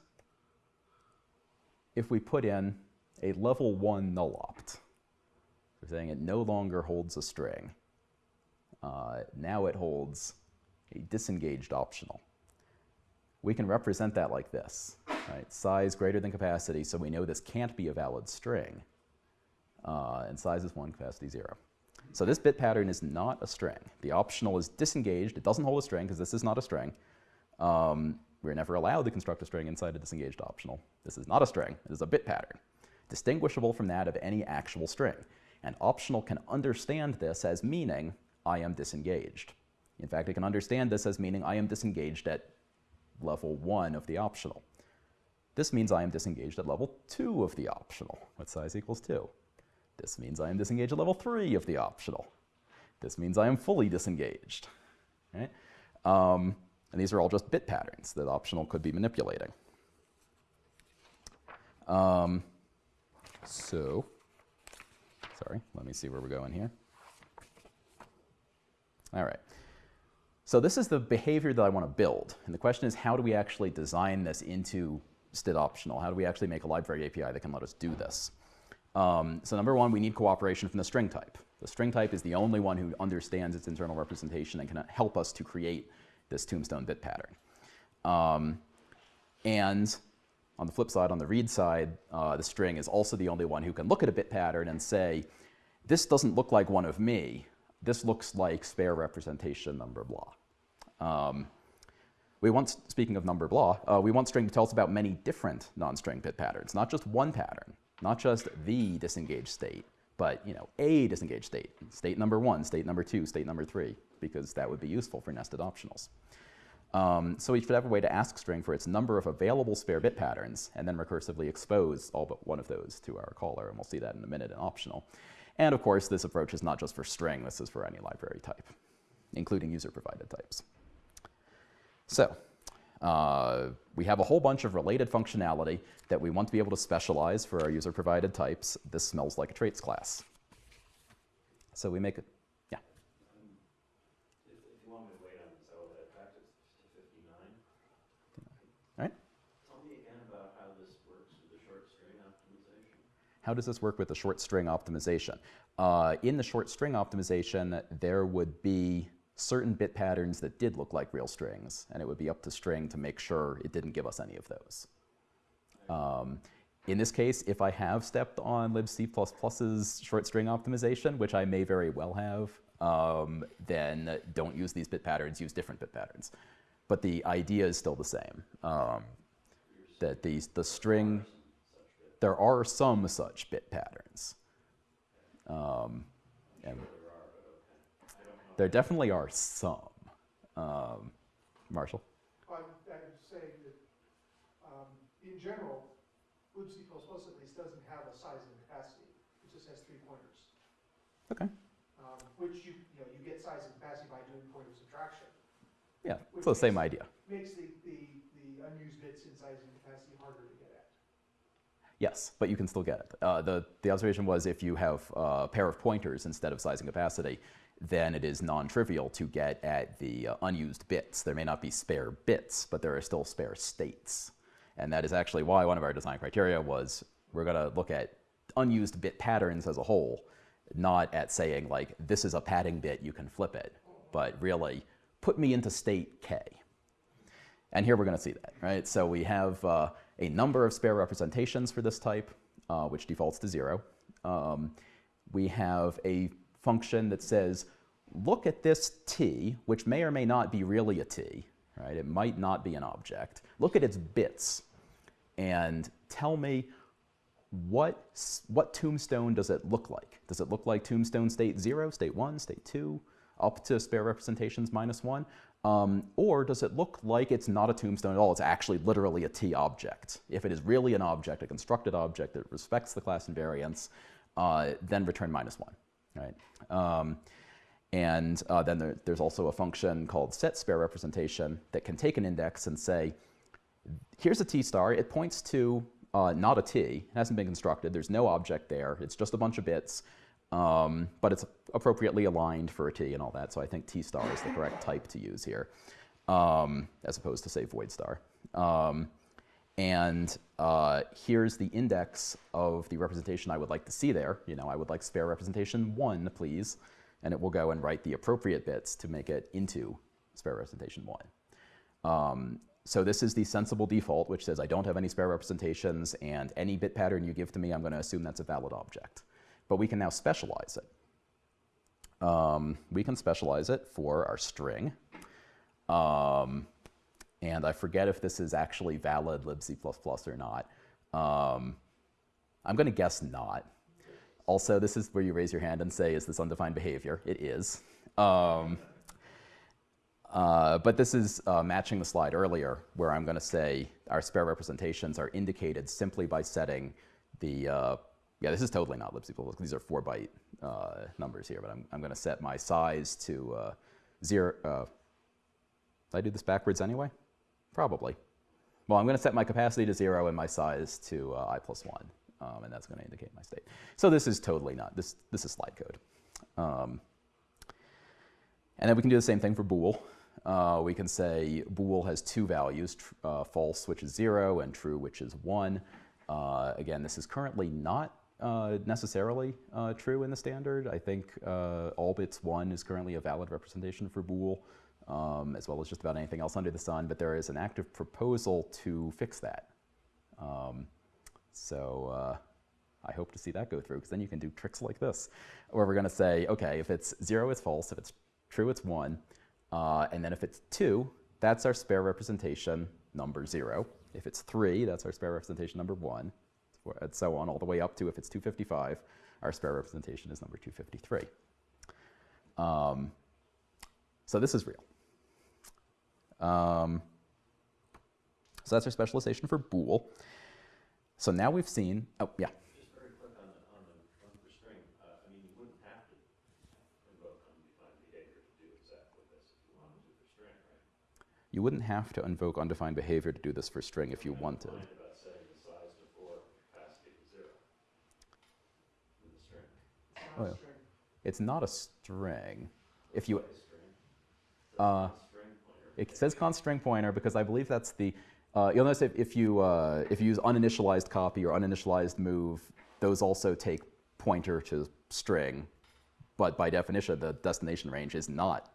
if we put in a level 1 null opt? We're saying it no longer holds a string. Uh, now it holds a disengaged optional. We can represent that like this, right? Size greater than capacity, so we know this can't be a valid string. Uh, and size is 1, capacity 0. So this bit pattern is not a string. The optional is disengaged. It doesn't hold a string because this is not a string. Um, we're never allowed to construct a string inside a disengaged optional. This is not a string. It is a bit pattern, distinguishable from that of any actual string. And optional can understand this as meaning I am disengaged. In fact, it can understand this as meaning I am disengaged at level 1 of the optional. This means I am disengaged at level 2 of the optional, with size equals 2. This means I am disengaged at level 3 of the optional. This means I am fully disengaged. Right? Um, and these are all just bit patterns that optional could be manipulating. Um, so, sorry, let me see where we're going here. All right. So this is the behavior that I want to build. And the question is, how do we actually design this into std optional? How do we actually make a library API that can let us do this? Um, so number one, we need cooperation from the string type. The string type is the only one who understands its internal representation and can help us to create this tombstone bit pattern. Um, and on the flip side, on the read side, uh, the string is also the only one who can look at a bit pattern and say, this doesn't look like one of me. This looks like spare representation number blah. Um, we want, speaking of number blah, uh, we want string to tell us about many different non-string bit patterns, not just one pattern, not just the disengaged state, but you know, a disengaged state, state number one, state number two, state number three, because that would be useful for nested optionals. Um, so we should have a way to ask string for its number of available spare bit patterns and then recursively expose all but one of those to our caller, and we'll see that in a minute in optional. And of course, this approach is not just for string, this is for any library type, including user-provided types. So uh, we have a whole bunch of related functionality that we want to be able to specialize for our user-provided types. This smells like a traits class. So we make it, yeah. If, if you want me to wait on this, I will head back to to fifty-nine. All right. Tell me again about how this works with the short string optimization. How does this work with the short string optimization? Uh, in the short string optimization, there would be certain bit patterns that did look like real strings, and it would be up to string to make sure it didn't give us any of those. Um, in this case, if I have stepped on libc++'s short string optimization, which I may very well have, um, then don't use these bit patterns, use different bit patterns. But the idea is still the same, um, that these, the string, there are some such bit patterns. Um, and there definitely are some. Um, Marshall? I would, I would say that, um, in general, libc++ at least doesn't have a size and capacity. It just has three pointers. Okay. Um, which you, you know, you get size and capacity by doing pointer subtraction. Yeah, it's the same idea. Makes the, the, the unused bits in size and capacity harder to get at. Yes, but you can still get it. Uh, the, the observation was if you have a pair of pointers instead of size and capacity, then it is non-trivial to get at the uh, unused bits. There may not be spare bits, but there are still spare states. And that is actually why one of our design criteria was we're going to look at unused bit patterns as a whole, not at saying like, this is a padding bit, you can flip it, but really put me into state K. And here we're going to see that, right? So we have uh, a number of spare representations for this type, uh, which defaults to zero. Um, we have a function that says, look at this t, which may or may not be really a t, right? It might not be an object. Look at its bits and tell me what, what tombstone does it look like? Does it look like tombstone state 0, state 1, state 2? up to spare representations minus one? Um, or does it look like it's not a tombstone at all? It's actually literally a T object. If it is really an object, a constructed object that respects the class invariance, uh, then return minus one, right? Um, and uh, then there, there's also a function called set spare representation that can take an index and say, here's a T star. It points to uh, not a T. It hasn't been constructed. There's no object there. It's just a bunch of bits. Um, but it's appropriately aligned for a T and all that. So I think T star is the correct type to use here, um, as opposed to say void star. Um, and uh, here's the index of the representation I would like to see there. You know, I would like spare representation one, please. And it will go and write the appropriate bits to make it into spare representation one. Um, so this is the sensible default, which says I don't have any spare representations, and any bit pattern you give to me, I'm going to assume that's a valid object. But we can now specialize it. Um, we can specialize it for our string. Um, and I forget if this is actually valid libc++ or not. Um, I'm going to guess not. Also, this is where you raise your hand and say, is this undefined behavior? It is. Um, uh, but this is uh, matching the slide earlier, where I'm going to say our spare representations are indicated simply by setting the, uh, yeah, this is totally not libc++, these are four byte uh, numbers here, but I'm, I'm going to set my size to uh, zero. Uh, I do this backwards anyway? Probably. Well, I'm going to set my capacity to zero and my size to i plus one, um, and that's going to indicate my state. So this is totally not, this, this is slide code. Um, and then we can do the same thing for bool. Uh, we can say bool has two values, uh, false, which is 0, and true, which is 1. Uh, again, this is currently not uh, necessarily uh, true in the standard. I think uh, all bits 1 is currently a valid representation for bool, um, as well as just about anything else under the sun, but there is an active proposal to fix that. Um, so I hope to see that go through, because then you can do tricks like this, where we're going to say, okay, if it's 0, it's false. If it's true, it's 1. Uh, and then if it's 2, that's our spare representation number 0. If it's 3, that's our spare representation number 1, and so on, all the way up to if it's 255, our spare representation is number 253. Um, so this is real. Um, so that's our specialization for bool. So now we've seen, oh, yeah. Just very quick on the, on the one for string, uh, I mean, you wouldn't have to invoke undefined behavior to do exactly this if you wanted for string, right? You wouldn't have to invoke undefined behavior to do this for string if you wanted. Mind about setting the size to four, capacity to zero. In the string. It's Oh, not yeah. It's not a string. If you, Like a string. uh, String pointer. It says const string pointer because I believe that's the, uh, you'll notice if, if you, uh, if you use uninitialized copy or uninitialized move, those also take pointer to string. But by definition, the destination range is not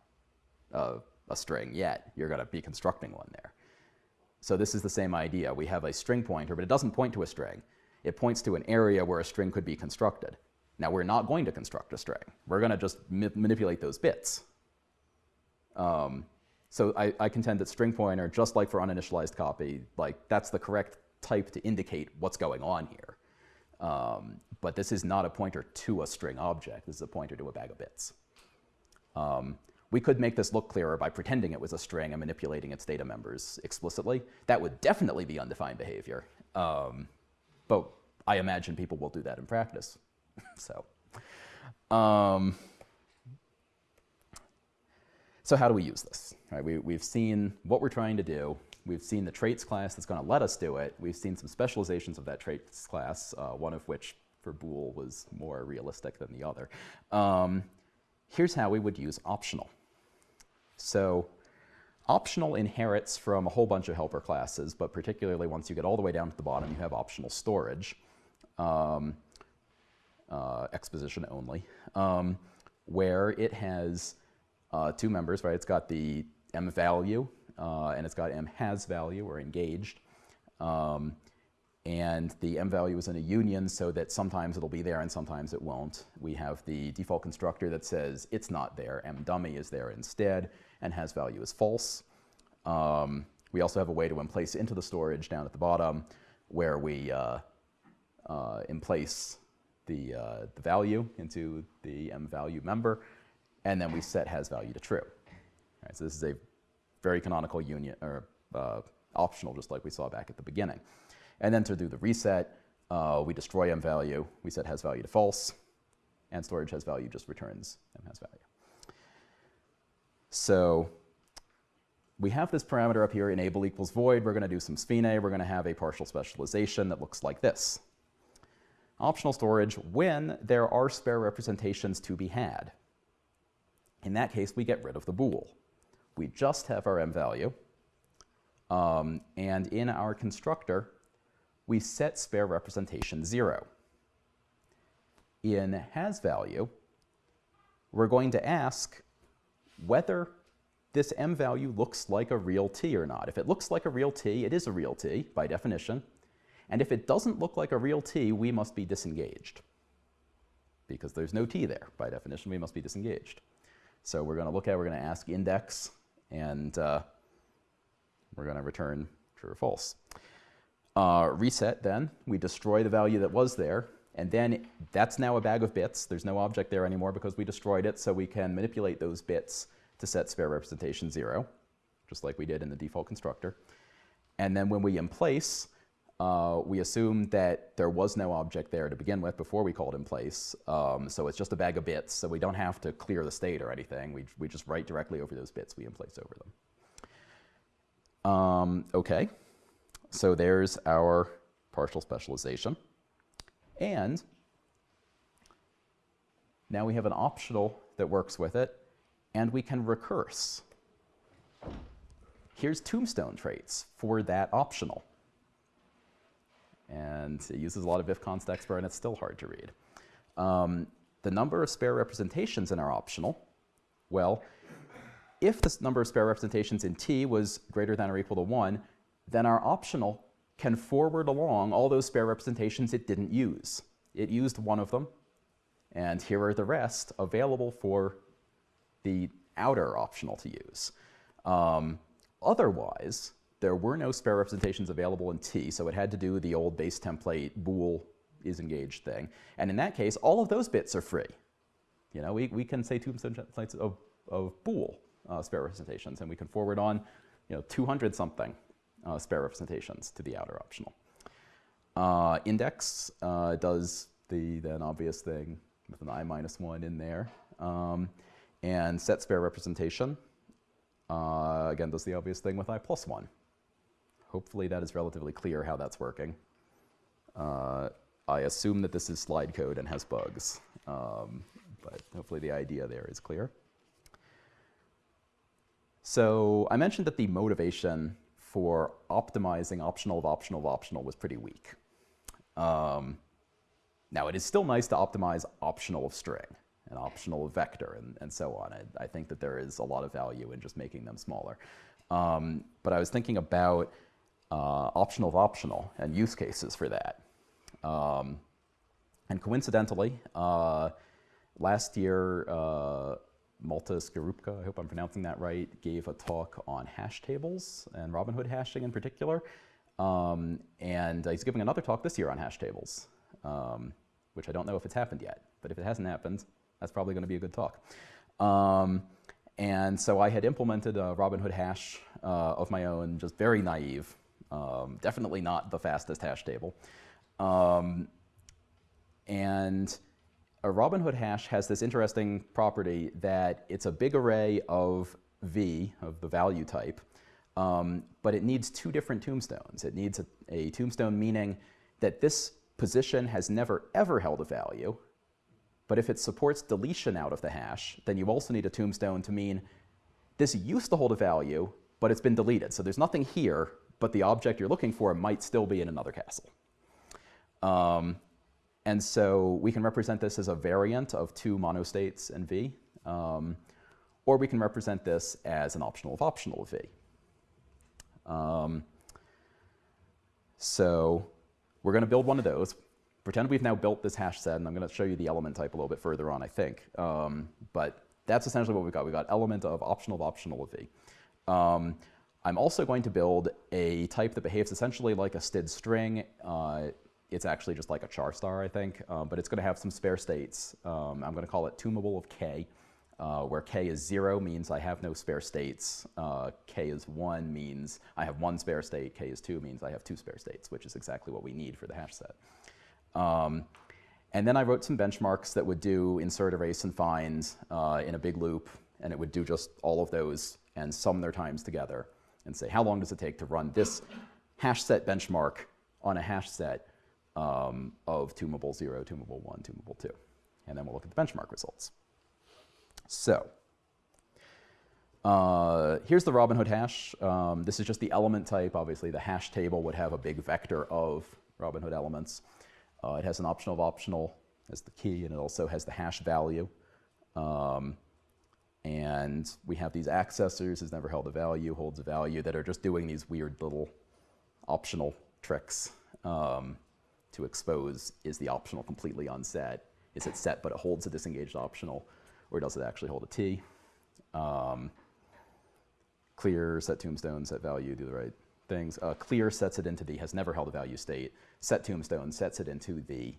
uh, a string yet. You're going to be constructing one there. So this is the same idea. We have a string pointer, but it doesn't point to a string. It points to an area where a string could be constructed. Now, we're not going to construct a string. We're going to just ma- manipulate those bits. Um, so I, I contend that string pointer, just like for uninitialized copy, like that's the correct type to indicate what's going on here. Um, but this is not a pointer to a string object. This is a pointer to a bag of bits. Um, we could make this look clearer by pretending it was a string and manipulating its data members explicitly. That would definitely be undefined behavior. Um, but I imagine people will do that in practice. so, um, so how do we use this? We, we've seen what we're trying to do. We've seen the traits class that's going to let us do it. We've seen some specializations of that traits class, uh, one of which for bool was more realistic than the other. Um, here's how we would use optional. So optional inherits from a whole bunch of helper classes, but particularly once you get all the way down to the bottom, you have optional storage, um, uh, exposition only, um, where it has uh, two members, right? It's got the m value uh, and it's got m has value or engaged. Um, and the m value is in a union so that sometimes it'll be there and sometimes it won't. We have the default constructor that says it's not there, m dummy is there instead, and has value is false. Um, we also have a way to emplace into the storage down at the bottom where we uh, uh, emplace the, uh, the value into the m value member and then we set has value to true. So this is a very canonical union or uh, optional, just like we saw back at the beginning. And then to do the reset, uh, we destroy m value, we set has value to false, and storage has value just returns m has value. So we have this parameter up here, enable equals void. We're going to do some SFINAE. We're going to have a partial specialization that looks like this. Optional storage when there are spare representations to be had. In that case, we get rid of the bool. We just have our m value. Um, and in our constructor, we set spare representation 0. In has value, we're going to ask whether this m value looks like a real t or not. If it looks like a real t, it is a real t by definition. And if it doesn't look like a real t, we must be disengaged. Because there's no t there. By definition, we must be disengaged. So we're going to look at, we're going to ask index, and uh, we're going to return true or false. Uh, reset then, we destroy the value that was there, and then that's now a bag of bits. There's no object there anymore because we destroyed it, so we can manipulate those bits to set spare representation 0, just like we did in the default constructor. And then when we emplace, uh, we assume that there was no object there to begin with before we called emplace. Um, so it's just a bag of bits, so we don't have to clear the state or anything. We, we just write directly over those bits we emplace over them. Um, okay, so there's our partial specialization. And now we have an optional that works with it, and we can recurse. Here's tombstone traits for that optional. And it uses a lot of if constexpr, and it's still hard to read. Um, the number of spare representations in our optional, well, if the number of spare representations in t was greater than or equal to 1, then our optional can forward along all those spare representations it didn't use. It used one of them, and here are the rest available for the outer optional to use. Um, otherwise, there were no spare representations available in T, so it had to do the old base template bool is engaged thing. And in that case, all of those bits are free. You know, we, we can say two templates of, of bool uh, spare representations, and we can forward on, you know, 200 something uh, spare representations to the outer optional. Uh, index uh, does the then obvious thing with an i minus 1 in there. Um, and set spare representation, uh, again, does the obvious thing with i plus 1. Hopefully that is relatively clear how that's working. Uh, I assume that this is slide code and has bugs, um, but hopefully the idea there is clear. So I mentioned that the motivation for optimizing optional of optional of optional was pretty weak. Um, now, it is still nice to optimize optional of string and optional of vector and, and so on. I, I, think that there is a lot of value in just making them smaller. Um, but I was thinking about uh, optional of optional and use cases for that. Um, and coincidentally, uh, last year, uh, Malte Skarupke, I hope I'm pronouncing that right, gave a talk on hash tables and Robinhood hashing in particular. Um, and he's giving another talk this year on hash tables, um, which I don't know if it's happened yet. But if it hasn't happened, that's probably going to be a good talk. Um, and so I had implemented a Robinhood hash uh, of my own, just very naive, um, definitely not the fastest hash table. Um, and a Robinhood hash has this interesting property that it's a big array of V, of the value type, um, but it needs two different tombstones. It needs a, a, tombstone meaning that this position has never ever held a value, but if it supports deletion out of the hash, then you also need a tombstone to mean this used to hold a value, but it's been deleted. So there's nothing here, but the object you're looking for might still be in another castle. Um, and so we can represent this as a variant of two monostates in V, um, or we can represent this as an optional of optional of V. Um, so we're going to build one of those. Pretend we've now built this hash set, and I'm going to show you the element type a little bit further on, I think. Um, but that's essentially what we've got. We've got element of optional of optional of V. I'm also going to build a type that behaves essentially like a std string. Uh, it's actually just like a char star, I think, um, but it's going to have some spare states. Um, I'm going to call it tombable of k. uh, where k is 0 means I have no spare states. Uh, k is 1 means I have one spare state. k is 2 means I have two spare states, which is exactly what we need for the hash set. Um, and then I wrote some benchmarks that would do insert, erase, and find uh, in a big loop, and it would do just all of those and sum their times together and say, how long does it take to run this hash set benchmark on a hash set um, of tuneable 0, tuneable 1, tuneable 2. And then we'll look at the benchmark results. So uh, here's the Robinhood hash. Um, this is just the element type. Obviously, the hash table would have a big vector of Robinhood elements. Uh, it has an optional of optional as the key, and it also has the hash value. Um, and we have these accessors, has never held a value, holds a value, that are just doing these weird little optional tricks um, to expose is the optional completely unset? Is it set but it holds a disengaged optional? Or does it actually hold a T? Um, clear, set tombstone, set value, do the right things. Uh, clear sets it into the has never held a value state. Set tombstone sets it into the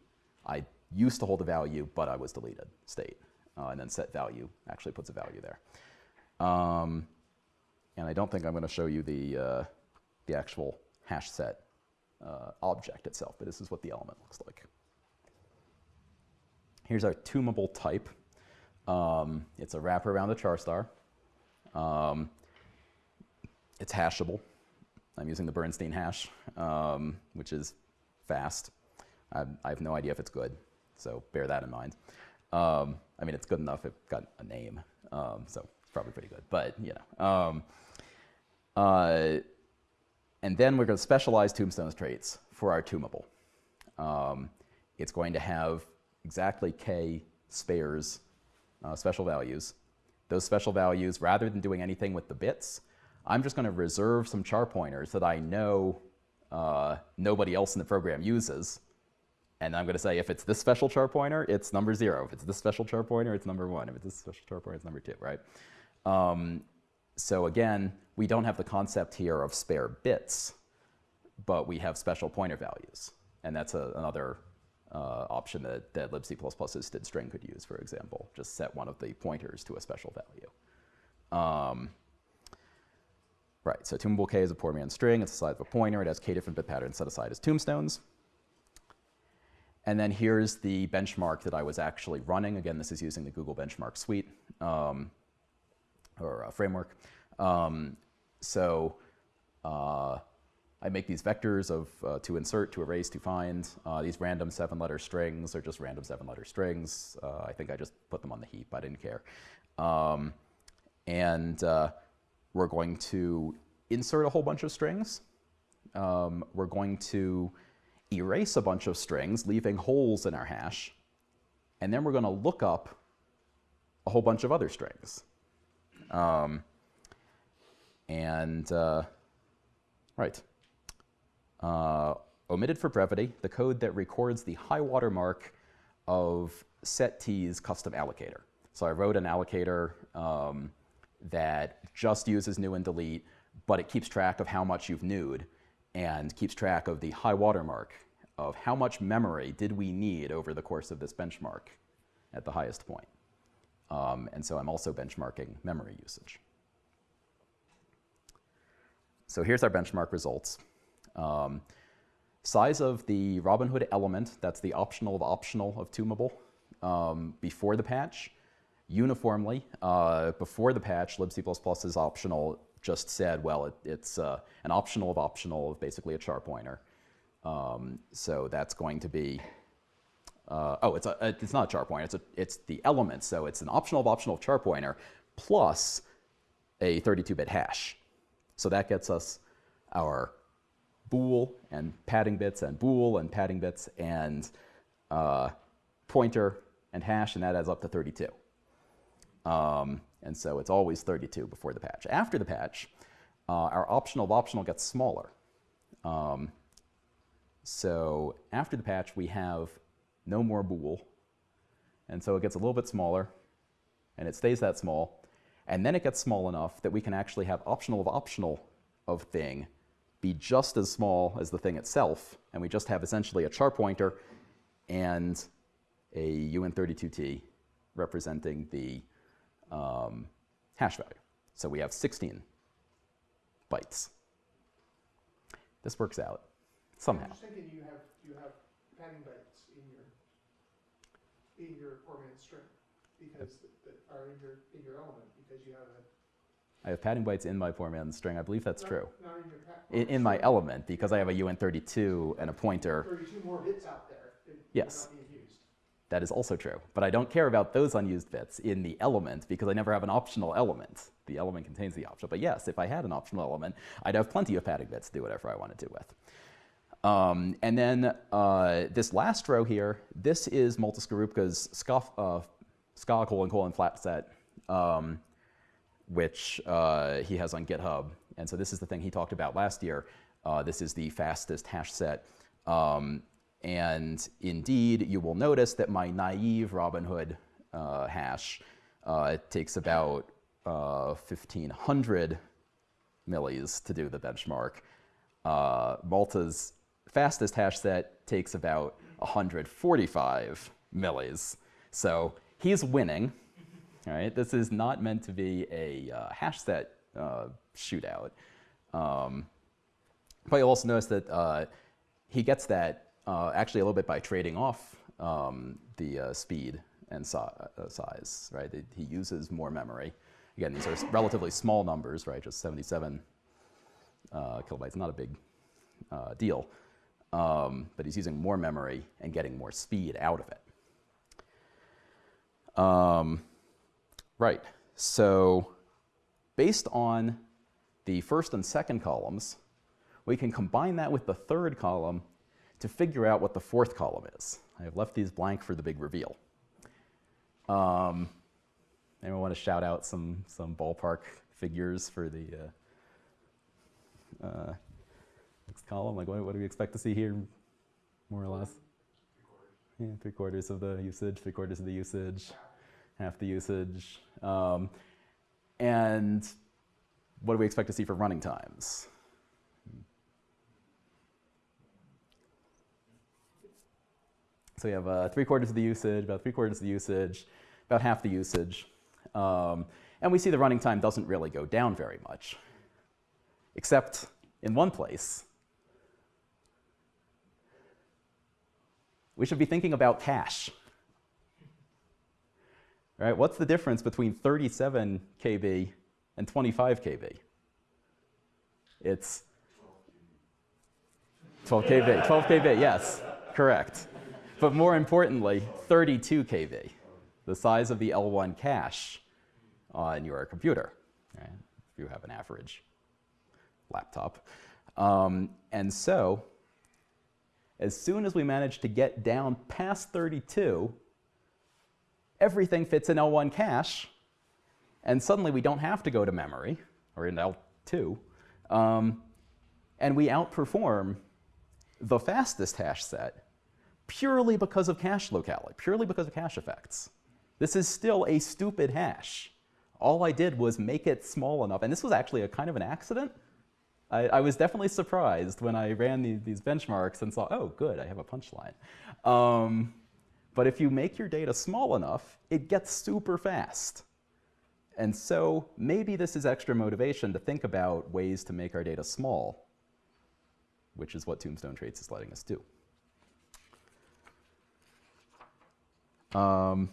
I used to hold a value, but I was deleted state. Uh, and then set value actually puts a value there. Um, and I don't think I'm going to show you the, uh, the actual hash set uh, object itself, but this is what the element looks like. Here's our tuneable type. Um, it's a wrapper around a char star. Um, it's hashable. I'm using the Bernstein hash, um, which is fast. I, I, have no idea if it's good, so bear that in mind. Um, I mean, it's good enough. It got a name, um, so it's probably pretty good. But you know, um, uh, and then we're going to specialize tombstones traits for our tombable. Um, it's going to have exactly k spares uh, special values. Those special values, rather than doing anything with the bits, I'm just going to reserve some char pointers that I know uh, nobody else in the program uses. And I'm going to say if it's this special char pointer, it's number zero. If it's this special char pointer, it's number one. If it's this special char pointer, it's number two, right? Um, so again, we don't have the concept here of spare bits, but we have special pointer values. And that's a, another uh, option that, that libc++'s std_string could use, for example. Just set one of the pointers to a special value. Um, right, so tuneable k is a poor man's string. It's the size of a pointer. It has k different bit patterns set aside as tombstones. And then here's the benchmark that I was actually running. Again, this is using the Google Benchmark Suite. Um, or uh, framework. Um, so uh, I make these vectors of uh, to insert, to erase, to find. Uh, these random seven-letter strings are just random seven-letter strings. Uh, I think I just put them on the heap. I didn't care. Um, and uh, we're going to insert a whole bunch of strings. Um, we're going to erase a bunch of strings, leaving holes in our hash. And then we're going to look up a whole bunch of other strings. Um, and, uh, right. Uh, omitted for brevity, the code that records the high water mark of setT's custom allocator. So I wrote an allocator um, that just uses new and delete, but it keeps track of how much you've newed and keeps track of the high water mark of how much memory did we need over the course of this benchmark at the highest point. Um, and so I'm also benchmarking memory usage. So here's our benchmark results. Um, size of the Robinhood element, that's the optional of optional of Tuneable, um, before the patch, uniformly, uh, before the patch, libc++ is optional just said, well, it, it's uh, an optional of optional of basically a char pointer. Um, so that's going to be uh, oh, it's, a, it's not a char pointer, it's, a, it's the element. So it's an optional of optional char pointer plus a 32-bit hash. So that gets us our bool and padding bits and bool and padding bits and uh, pointer and hash, and that adds up to 32. Um, and so it's always 32 before the patch. After the patch, uh, our optional of optional gets smaller. Um, so after the patch, we have no more bool. And so it gets a little bit smaller, and it stays that small. And then it gets small enough that we can actually have optional of optional of thing be just as small as the thing itself, and we just have essentially a char pointer and a UN32T representing the um, hash value. So we have 16 bytes. This works out somehow. I'm thinking you have, you have padding bytes in your, in your four-man string, because, that are in your, in your element, because you have a. I have padding bytes in my four-man string. I believe that's not- true. Not in your In, in my element, because I have a UN32 and a pointer, Thirty-two more bits out there Yes. not. That is also true. But I don't care about those unused bits in the element because I never have an optional element. The element contains the optional. But yes, if I had an optional element, I'd have plenty of padding bits to do whatever I wanted to with. Um, and then uh, this last row here, this is Malte Skarupke's ska, uh, ska colon colon flat set, um, which uh, he has on GitHub. And so this is the thing he talked about last year. Uh, this is the fastest hash set. Um, and indeed, you will notice that my naive Robinhood uh, hash uh, takes about uh, 1500 millis to do the benchmark. Uh, Malte's fastest hash set takes about 145 millis. So he's winning. All right, this is not meant to be a uh, hash set uh, shootout. Um, but you'll also notice that uh, he gets that uh, actually a little bit by trading off um, the uh, speed and uh, size, right? He- He uses more memory. Again, these are relatively small numbers, right? Just 77 uh, kilobytes, not a big uh, deal. Um, but he's using more memory and getting more speed out of it. Um, right. So, based on the first and second columns, we can combine that with the third column to figure out what the fourth column is. I have left these blank for the big reveal. Um, anyone want to shout out some, some ballpark figures for the uh, uh, next column? Like, what, what do we expect to see here, more or less? Yeah, three quarters of the usage, three quarters of the usage, half the usage. Um, and what do we expect to see for running times? So we have uh, three quarters of the usage, about three quarters of the usage, about half the usage. Um, and we see the running time doesn't really go down very much, except in one place. We should be thinking about cache. Right? What's the difference between 37 KB and 25 KB? It's 12 KB. 12 KB, yes, correct. But more importantly, 32 KB, the size of the L1 cache on your computer, right? if you have an average laptop. Um, and so, as soon as we manage to get down past 32, everything fits in L1 cache, and suddenly we don't have to go to memory, or in L2, um, and we outperform the fastest hash set purely because of cache locality, purely because of cache effects. This is still a stupid hash. All I did was make it small enough, and this was actually a kind of an accident. I, I was definitely surprised when I ran the, these benchmarks and saw, oh, good, I have a punchline. Um, but if you make your data small enough, it gets super fast. And so maybe this is extra motivation to think about ways to make our data small, which is what Tombstone Traits is letting us do. Um,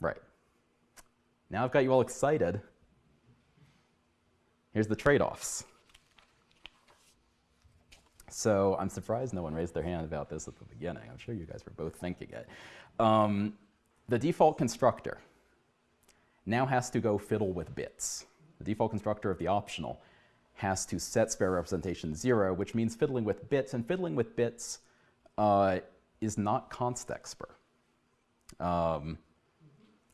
right. Now I've got you all excited. Here's the trade-offs. So I'm surprised no one raised their hand about this at the beginning. I'm sure you guys were both thinking it. Um, the default constructor now has to go fiddle with bits. The default constructor of the optional has to set spare representation zero, which means fiddling with bits, and fiddling with bits uh, is not const expr. Um,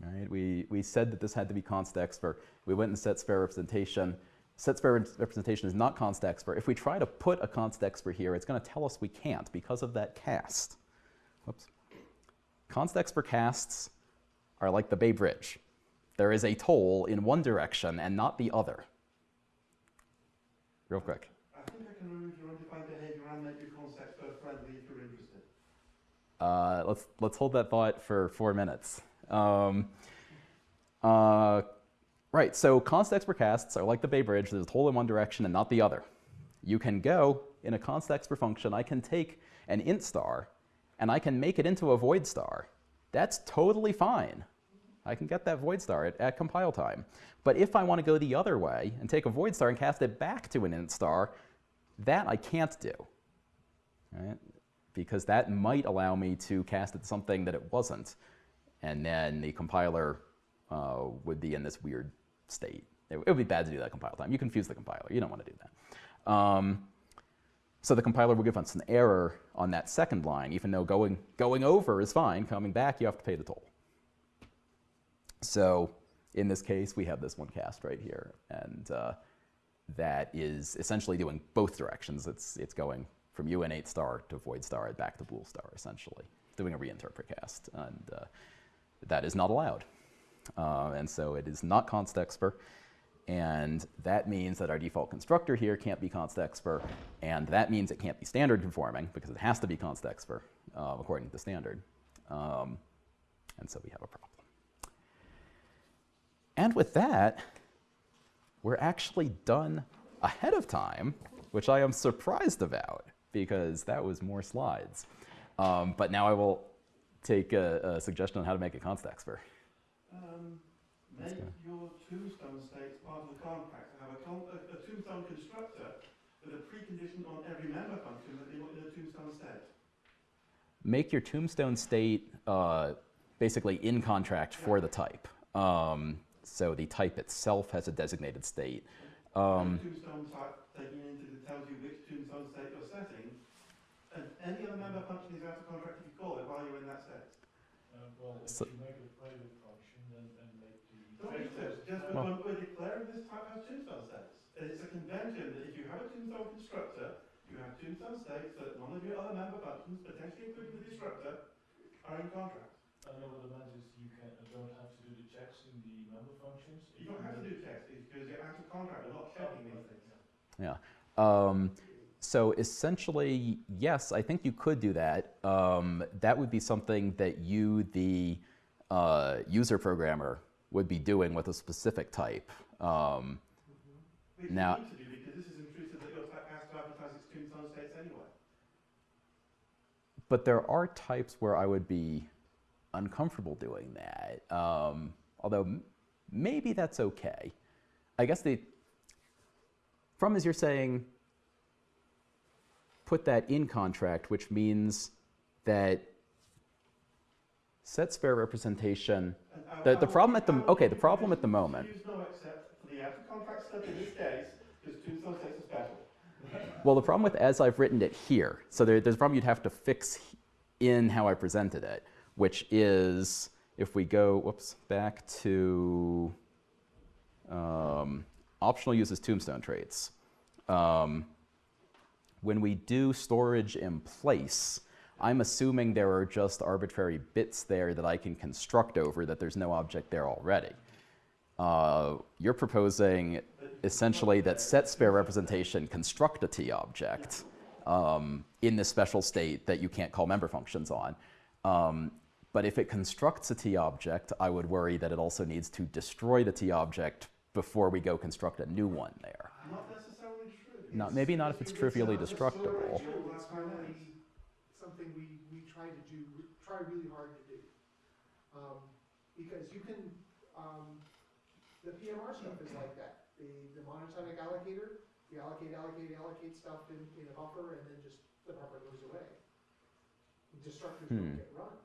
right? we, we said that this had to be const expr. We went and set spare representation. Set spare representation is not const expr. If we try to put a const expr here, it's going to tell us we can't because of that cast. Whoops. Const expr casts are like the Bay Bridge. There is a toll in one direction and not the other. Real quick. I think I can remove your undefined behavior and make your constexpr friendly if you're interested. Uh, let's let's hold that thought for four minutes. Um, Uh, right, so const expr casts are like the Bay Bridge. There's a toll in one direction and not the other. You can go in a const expr function. I can take an int star and I can make it into a void star. That's totally fine. I can get that void star at, at compile time. But if I want to go the other way and take a void star and cast it back to an int star, that I can't do. Right? Because that might allow me to cast it something that it wasn't. And then the compiler uh, would be in this weird state. It, it would be bad to do that compile time. You confuse the compiler. You don't want to do that. Um, so the compiler will give us an error on that second line, even though going, going over is fine. Coming back, you have to pay the toll. So in this case, we have this one cast right here. And uh, that is essentially doing both directions. It's, it's going from UN8 star to void star back to bool star, essentially, doing a reinterpret cast. And uh, that is not allowed. Uh, and so it is not constexpr. And that means that our default constructor here can't be constexpr. And that means it can't be standard conforming because it has to be constexpr uh, according to the standard. Um, and so we have a problem. And with that, we're actually done ahead of time, which I am surprised about because that was more slides. Um, but now I will take a, a, suggestion on how to make a const expr. Um, make your tombstone states part of the contract. Have a, con- a, a tombstone constructor with a precondition on every member function that they want in a tombstone state. Make your tombstone state uh, basically in contract for the type. Um, so the type itself has a designated state. Um, tombstone type taking into it tells you which tombstone state you're setting. And any other member function is out of contract if you call it while you're in that state. Uh, well, if So- you make a private function, then, and make the. Don't need to, just Well- when we're declaring this type has tombstone states. And it's a convention that if you have a tombstone constructor, you have tombstone states so that none of your other member functions, potentially including the destructor, are in contract. I know what it meant is you can, uh, don't have to do the checks in the member functions. You don't have to do checks because you're out of contract, we're not checking these things. Yeah. Um, so essentially, yes, I think you could do that. Um, that would be something that you, the uh, user programmer, would be doing with a specific type. Um, Now- you need to do because this is intrusive that your type has to advertise its tombstone states anyway. but there are types where I would be uncomfortable doing that. Um, although maybe that's okay. I guess the from is you're saying put that in contract, which means that set spare representation. The- the problem at the- okay, the problem at the moment- Use no except for the out of contract stuff in this case, because tombstone states are special. Well, the problem with as I've written it here, so there, there's a problem you'd have to fix in how I presented it, which is if we go, whoops, back to um, optional uses tombstone traits. Um, when we do storage in place, I'm assuming there are just arbitrary bits there that I can construct over that there's no object there already. Uh, you're proposing essentially that set spare representation construct a T object um, in this special state that you can't call member functions on. Um, but if it constructs a T object, I would worry that it also needs to destroy the T object before we go construct a new one there. Not necessarily true. Not, maybe not if it's trivially destructible. Is something we, we try to do, try really hard to do. Um, because you can, um, the PMR stuff is like that. The, the monotonic allocator, you allocate, allocate, allocate stuff in, in a buffer and then just, the buffer goes away. Destructors Hmm. don't get run.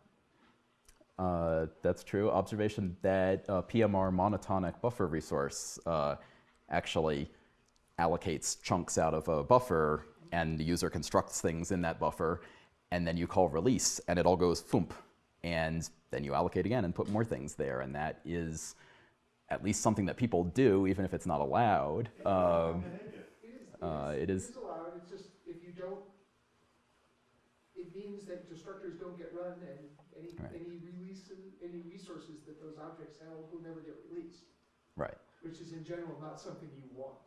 Uh, that's true. Observation that uh, PMR monotonic buffer resource uh, actually allocates chunks out of a buffer, and the user constructs things in that buffer, and then you call release, and it all goes thump, and then you allocate again and put more things there, and that is at least something that people do, even if it's not allowed. Um, It is, Uh, it it is, is- it is allowed, it's just, if you don't, it means that destructors don't get run and any, Right. any release, any resources that those objects have will never get released. right, Which is in general not something you want,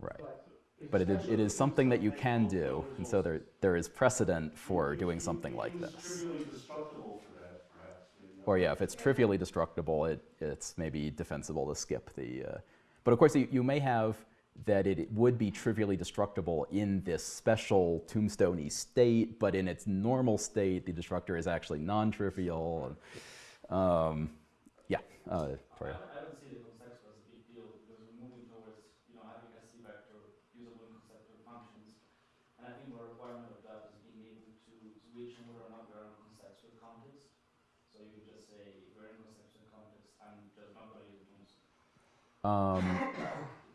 right. but. it is, it is something that you can do, and so there, there is precedent for doing something like this. trivially destructible for that, perhaps, maybe not or yeah, if it's trivially destructible, it, it's maybe defensible to skip the. Uh, but of course, you, you may have that it would be trivially destructible in this special tombstoney state, but in its normal state, the destructor is actually non-trivial. Um, yeah, uh. I, I don't see the constexpr as a big deal because we're moving towards you know having a C vector usable in constexpr functions, and I think the requirement of that is being able to switch whether or not we're in constexpr context. So you could just say we're in constexpr context. I'm just not going to use the Um,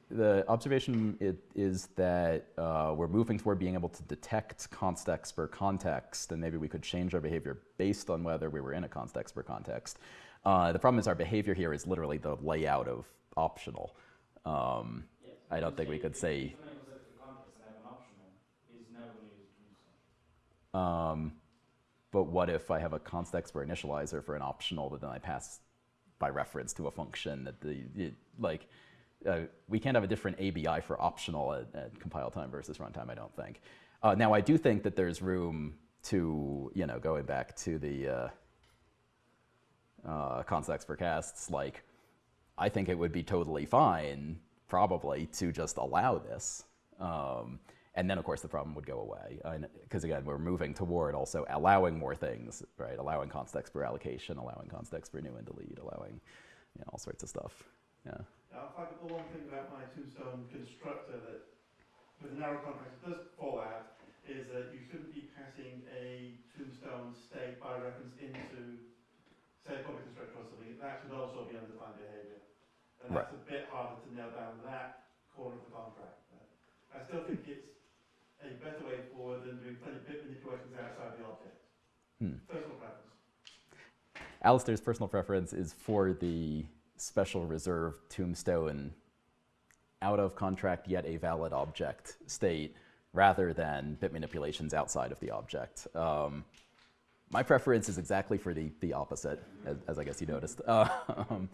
the observation it, is that uh, we're moving toward being able to detect constexpr context, and maybe we could change our behavior based on whether we were in a constexpr context. Uh, the problem is our behavior here is literally the layout of optional. Um, Yes. I don't think we could say. Context. Um, but what if I have a constexpr initializer for an optional but then I pass by reference to a function that the like uh, we can't have a different ABI for optional at, at compile time versus runtime. I don't think. Uh, now I do think that there's room to you know going back to the uh, uh, expert casts like I think it would be totally fine probably to just allow this. Um, and then, of course, the problem would go away. Because again, we're moving toward also allowing more things, right? Allowing constexpr allocation, allowing constexpr new and delete, allowing you know, all sorts of stuff. Yeah. Now, if I could pull one thing about my tombstone constructor that, with a narrow context, does fall out, is that you shouldn't be passing a tombstone state by reference into, say, a public constructor or something. That should also be undefined behavior. And that's a bit harder to nail down that corner of the contract. But I still think it's a better way forward than doing plenty bit manipulations outside the object. Hmm. Personal preference. Alisdair's personal preference is for the special reserve tombstone out of contract yet a valid object state rather than bit manipulations outside of the object. Um, my preference is exactly for the, the opposite, as, as I guess you noticed. Um,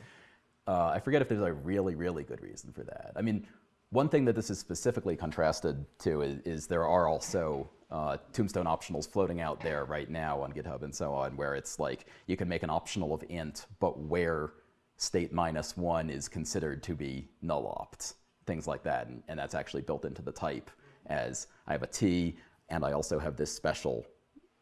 uh, I forget if there's a really, really good reason for that. I mean, one thing that this is specifically contrasted to is, is there are also uh, tombstone optionals floating out there right now on GitHub and so on, where it's like you can make an optional of int, but where state minus one is considered to be null opt, things like that. And, and that's actually built into the type as I have a t, and I also have this special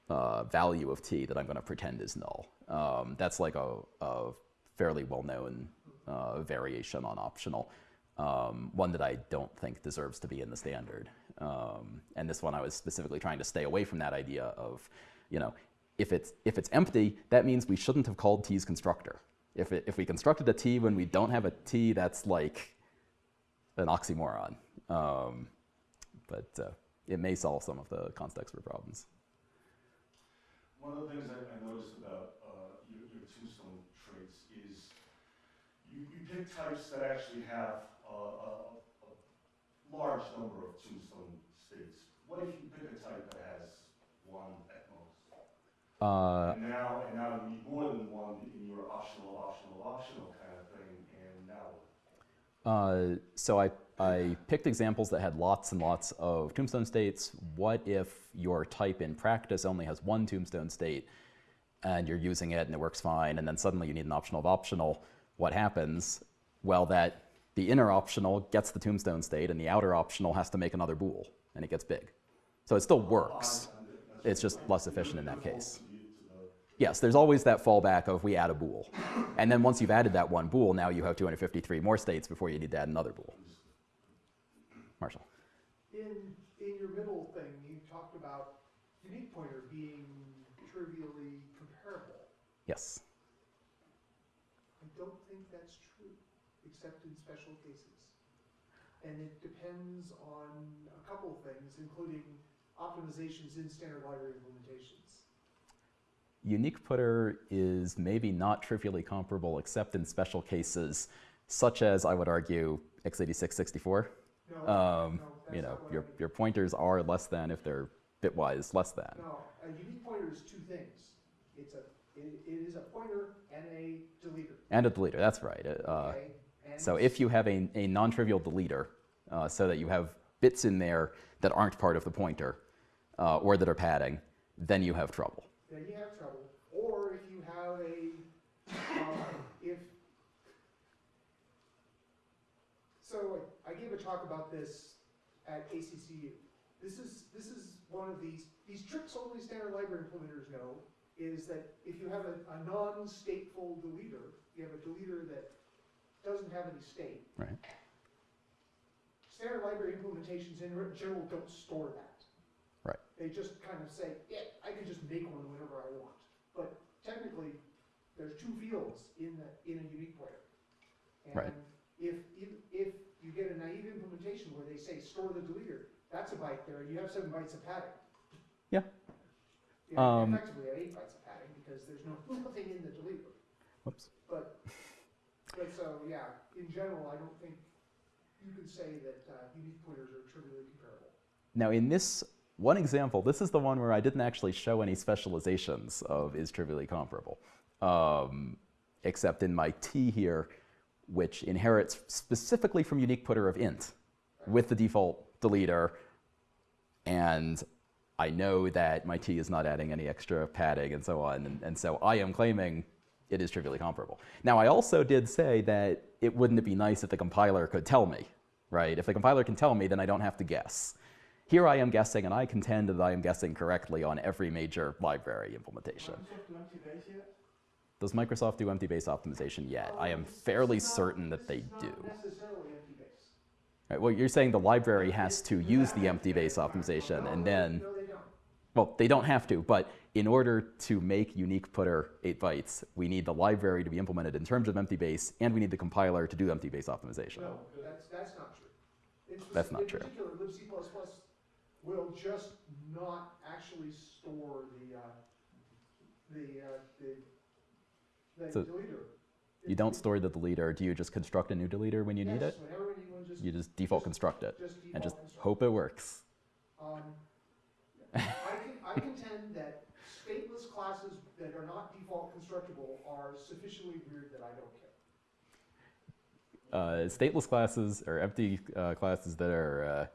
uh, value of t that I'm going to pretend is null. Um, that's like a, a fairly well-known uh, variation on optional. Um, one that I don't think deserves to be in the standard. Um, and this one I was specifically trying to stay away from that idea of, you know, if it's, if it's empty, that means we shouldn't have called t's constructor. If, it, if we constructed a t when we don't have a t, that's like an oxymoron. Um, but uh, it may solve some of the constexpr problems. One of the things I, I noticed about uh, your, your tombstone traits is you, you pick types that actually have uh, a, a large number of tombstone states. What if you pick a type that has one at most? Uh, and now, and now you need more than one in your optional, optional, optional kind of thing, and now? Uh, so I, I picked examples that had lots and lots of tombstone states. What if your type in practice only has one tombstone state and you're using it and it works fine and then suddenly you need an optional of optional? What happens? Well, that the inner optional gets the tombstone state and the outer optional has to make another bool and it gets big. So it still works. It's just less efficient in that case. to the- to the- Yes, there's always that fallback of we add a bool. And then once you've added that one bool, now you have 253 more states before you need to add another bool. Marshall. In, in your middle thing, you talked about unique pointer being trivially comparable. Yes. I don't think that's true, except in special cases. And it depends on a couple of things, including optimizations in standard library implementations. Unique putter is maybe not trivially comparable except in special cases, such as I would argue x86-64. No, Um, no, you know, I your, mean. your pointers are less than if they're bitwise less than. No, a unique pointer is two things. It's a, it, it is a pointer and a deleter, And a deleter, that's right. Uh, okay? So if you have a, a non-trivial deleter, uh, so that you have bits in there that aren't part of the pointer uh, or that are padding, then you have trouble. Then you have trouble. Or if you have a, uh, if, so I gave a talk about this at ACCU. This is, this is one of these, these tricks only standard library implementers know is that if you have a, a non-stateful deleter, you have a deleter that doesn't have any state. Right. Standard library implementations in general don't store that. Right. They just kind of say, yeah, I can just make one whenever I want. But technically, there's two fields in the, in a unique pointer. Right. If, if, if you get a naive implementation where they say store the deleter, that's a byte there, you have seven bytes of padding. Yeah. Yeah, Um, effectively have eight bytes of padding because there's no, nothing in the deleter. Whoops. But, so, yeah, in general, I don't think you can say that uh, unique pointers are trivially comparable. Now in this one example, this is the one where I didn't actually show any specializations of is trivially comparable. Um, except in my T here, which inherits specifically from unique putter of int with the default deleter. And I know that my T is not adding any extra padding and so on. And, and so I am claiming it is trivially comparable. Now, I also did say that it wouldn't it be nice if the compiler could tell me, right? If the compiler can tell me, then I don't have to guess. Here I am guessing, and I contend that I am guessing correctly on every major library implementation. Microsoft do empty base yet? Does Microsoft do empty base optimization yet? I am fairly certain that they do. is not necessarily empty. Right, well, you're saying the library has to use the empty base optimization, and then, No, they don't. well, they don't have to, but in order to make unique putter 8 bytes, we need the library to be implemented in terms of empty base, and we need the compiler to do empty base optimization. No, that's, that's not true. In That's not true. In particular, libc++ will just not actually store the, uh, the, uh, the, the So deleter. You don't store the deleter, do you just construct a new deleter when you need Yes, it? whenever anyone just, You just default just- construct it, just and just hope it works. Um, I can, I contend that classes that are not default constructible are sufficiently weird that I don't care. Uh, stateless classes, or empty uh, classes that are uh,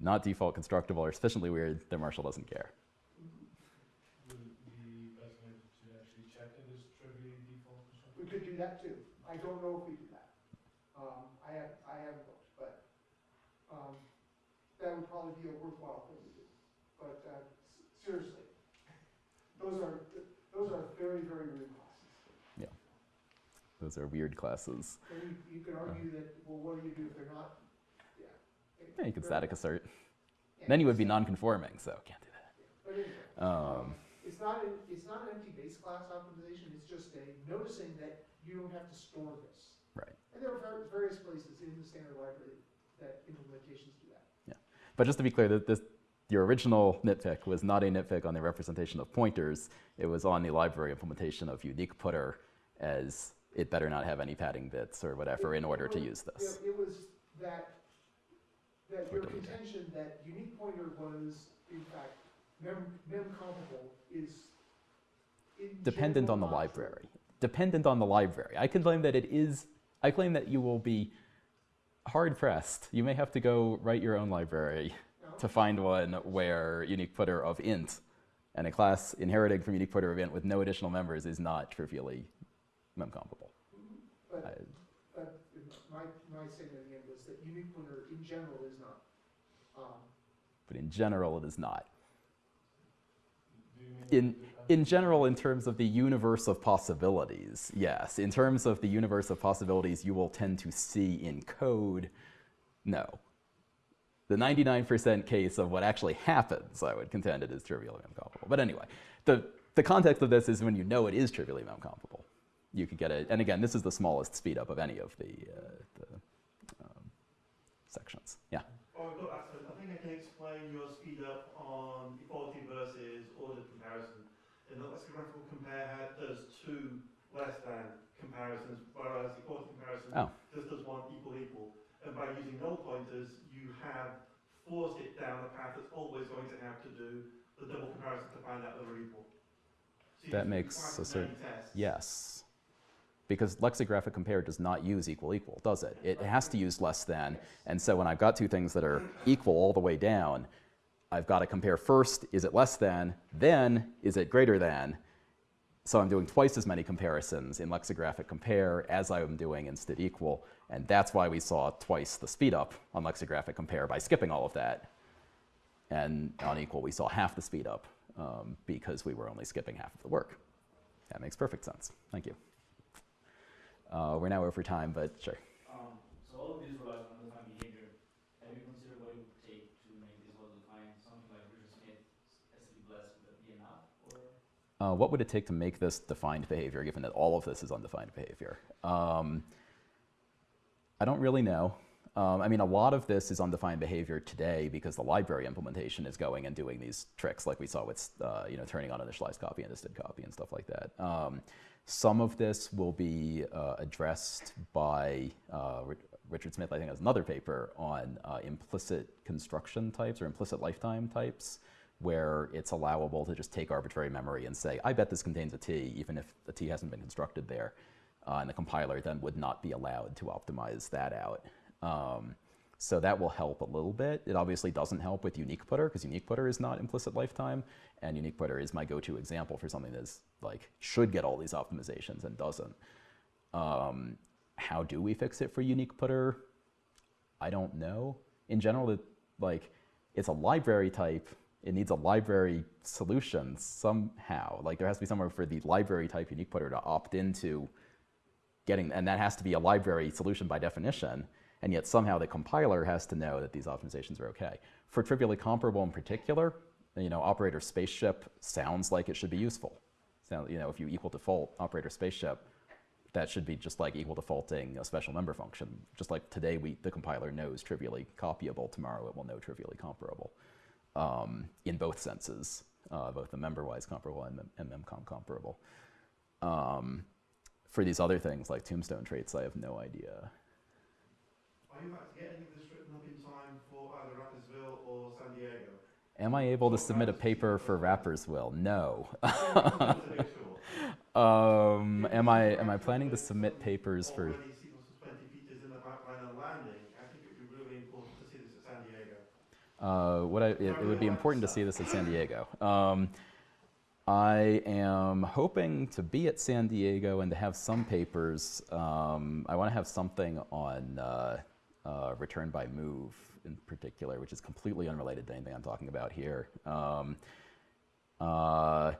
not default constructible are sufficiently weird that Marshall doesn't care. Would it be better maybe to actually check it as trivially default constructor? We could do that too. I don't know if we do that. Um, I have, I haven't looked, but, um, that would probably be a worthwhile thing to do. But, uh, seriously, those are, those are very, very weird classes. Yeah, Those are weird classes. And you, you could argue that, well, what do you do if they're not, yeah. Yeah, you could static assert. yeah, Then you would be non-conforming, so can't do that. But anyway, Um, it's not, an- it's not an empty base class optimization, it's just a noticing that you don't have to store this. Right. And there are various places in the standard library that implementations do that. Yeah, But just to be clear, that this, your original nitpick was not a nitpick on the representation of pointers. It was on the library implementation of unique putter as it better not have any padding bits or whatever in order to use this. It, it was that, that your contention that unique pointer was, in fact, mem, mem compatible is Dependent on the general not true. library. Dependent on the library. I can claim that it is, I claim that you will be hard pressed. You may have to go write your own library? To find one where unique putter of int and a class inheriting from unique putter of int with no additional members is not trivially memcomparable. But, I- but my, my statement again was that unique pointer in general is not. Um, But in general, it is not. Do you mean In- In general, in terms of the universe of possibilities, yes. In terms of the universe of possibilities you will tend to see in code, no. The 99% case of what actually happens, I would contend it is trivially memcomparable. But anyway, the, the context of this is when you know it is trivially memcomparable. You could get it, and again, this is the smallest speed up of any of the, uh, the um, sections. Yeah. Oh, look, I I think I can explain your speed up on equality versus ordered comparison. In the lexicographical compare had does two less than comparisons, whereas equality comparison Oh. just does one equal equal. And by using null pointers, you have forced it down a path that's always going to have to do the double comparison to find out that they're equal. So That makes a certain- tests. Yes. Because lexicographic compare does not use equal equal, does it? It has to use less than. And so when I've got two things that are equal all the way down, I've got to compare first, is it less than? Then, is it greater than? so I'm doing twice as many comparisons in lexicographic compare as I am doing in std equal, and that's why we saw twice the speed up on lexicographic compare by skipping all of that. And on equal, we saw half the speed up um, because we were only skipping half of the work. That makes perfect sense. Thank you. Uh, we're now over time, but sure. Um, so all of these relies on undefined behavior. Have you considered what it would take to make these well defined? Something like Richard Smith, SCP Bless, would that be enough? Or Uh, what would it take to make this defined behavior, given that all of this is undefined behavior? Um, I don't really know. Um, I mean, a lot of this is undefined behavior today because the library implementation is going and doing these tricks, like we saw with, uh, you know, turning uninitialized copy and distilled copy and stuff like that. Um, some of this will be uh, addressed by uh, Richard Smith, I think, has another paper on uh, implicit construction types or implicit lifetime types, where it's allowable to just take arbitrary memory and say, I bet this contains a t, even if the t hasn't been constructed there. Uh, and the compiler then would not be allowed to optimize that out. Um, so that will help a little bit. It obviously doesn't help with unique putter because unique putter is not implicit lifetime, and unique putter is my go-to example for something that's like should get all these optimizations and doesn't. Um, how do we fix it for unique putter? I don't know. In general, it, like it's a library type. It needs a library solution somehow. Like there has to be somewhere for the library type unique putter to opt into getting, and that has to be a library solution by definition. And yet somehow the compiler has to know that these optimizations are okay. For trivially comparable in particular, you know, operator spaceship sounds like it should be useful. Sound, you know, if you equal default operator spaceship, that should be just like equal defaulting a special member function. Just like today, we the compiler knows trivially copyable. Tomorrow, it will know trivially comparable um, in both senses, uh, both the member-wise comparable and, mem- and memcom comparable. Um, for these other things like tombstone traits, I have no idea. Are you about to get any of this written up in time for either Rapperswil or San Diego? Am I able to submit a paper for Rapperswil? No. It's a big tool. um, am I am I planning to submit papers for? Already C++ 20 features in the pipeline and landing. I think it would be important to see this at San Diego. Uh, what I, it, it would be important to see this at San Diego. Um, I am hoping to be at San Diego and to have some papers. Um, I want to have something on uh, uh, return by move in particular, which is completely unrelated to anything I'm talking about here. Um, uh,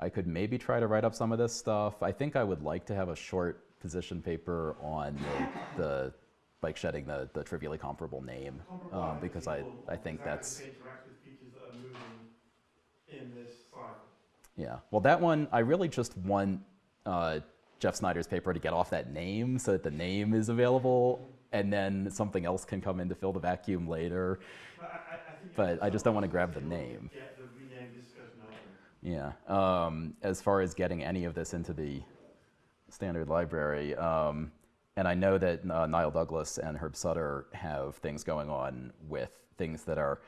I could maybe try to write up some of this stuff. I think I would like to have a short position paper on the, the bike shedding the, the trivially comparable name um, because I, I think that's in this. Yeah. Well, that one I really just want uh, Jeff Snyder's paper to get off that name so that the name is available, and then something else can come in to fill the vacuum later. But I, I, But I just don't wanna grab the name. Get the rename discussion open. Yeah. Um, as far as getting any of this into the standard library, um, and I know that uh, Niall Douglas and Herb Sutter have things going on with things that are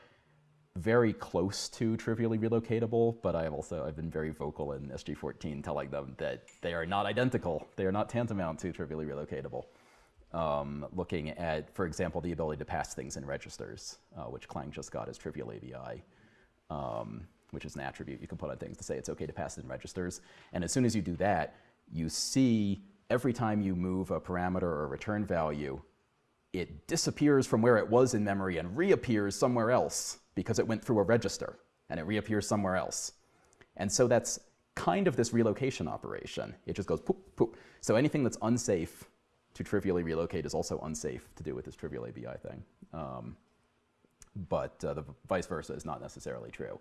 very close to trivially relocatable, but I have also I've been very vocal in SG14 telling them that they are not identical. They are not tantamount to trivially relocatable. Um, looking at, for example, the ability to pass things in registers, uh, which Clang just got as trivial ABI um, which is an attribute you can put on things to say it's okay to pass it in registers. And as soon as you do that, you see every time you move a parameter or a return value, it disappears from where it was in memory and reappears somewhere else because it went through a register and it reappears somewhere else. And so that's kind of this relocation operation. It just goes poop, poop. So anything that's unsafe to trivially relocate is also unsafe to do with this trivial ABI thing. Um, but uh, the vice versa is not necessarily true.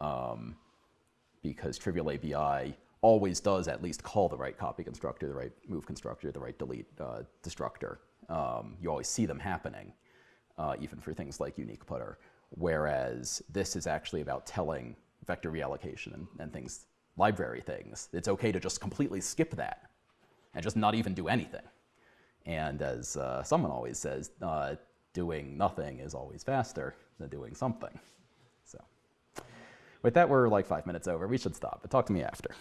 Um, because trivial ABI always does at least call the right copy constructor, the right move constructor, the right delete uh, destructor. Um, you always see them happening, uh, even for things like unique putter. Whereas this is actually about telling vector reallocation and, and things, library things. It's okay to just completely skip that and just not even do anything. And as uh, someone always says, uh, doing nothing is always faster than doing something. So, with that, we're like five minutes over. We should stop, but talk to me after.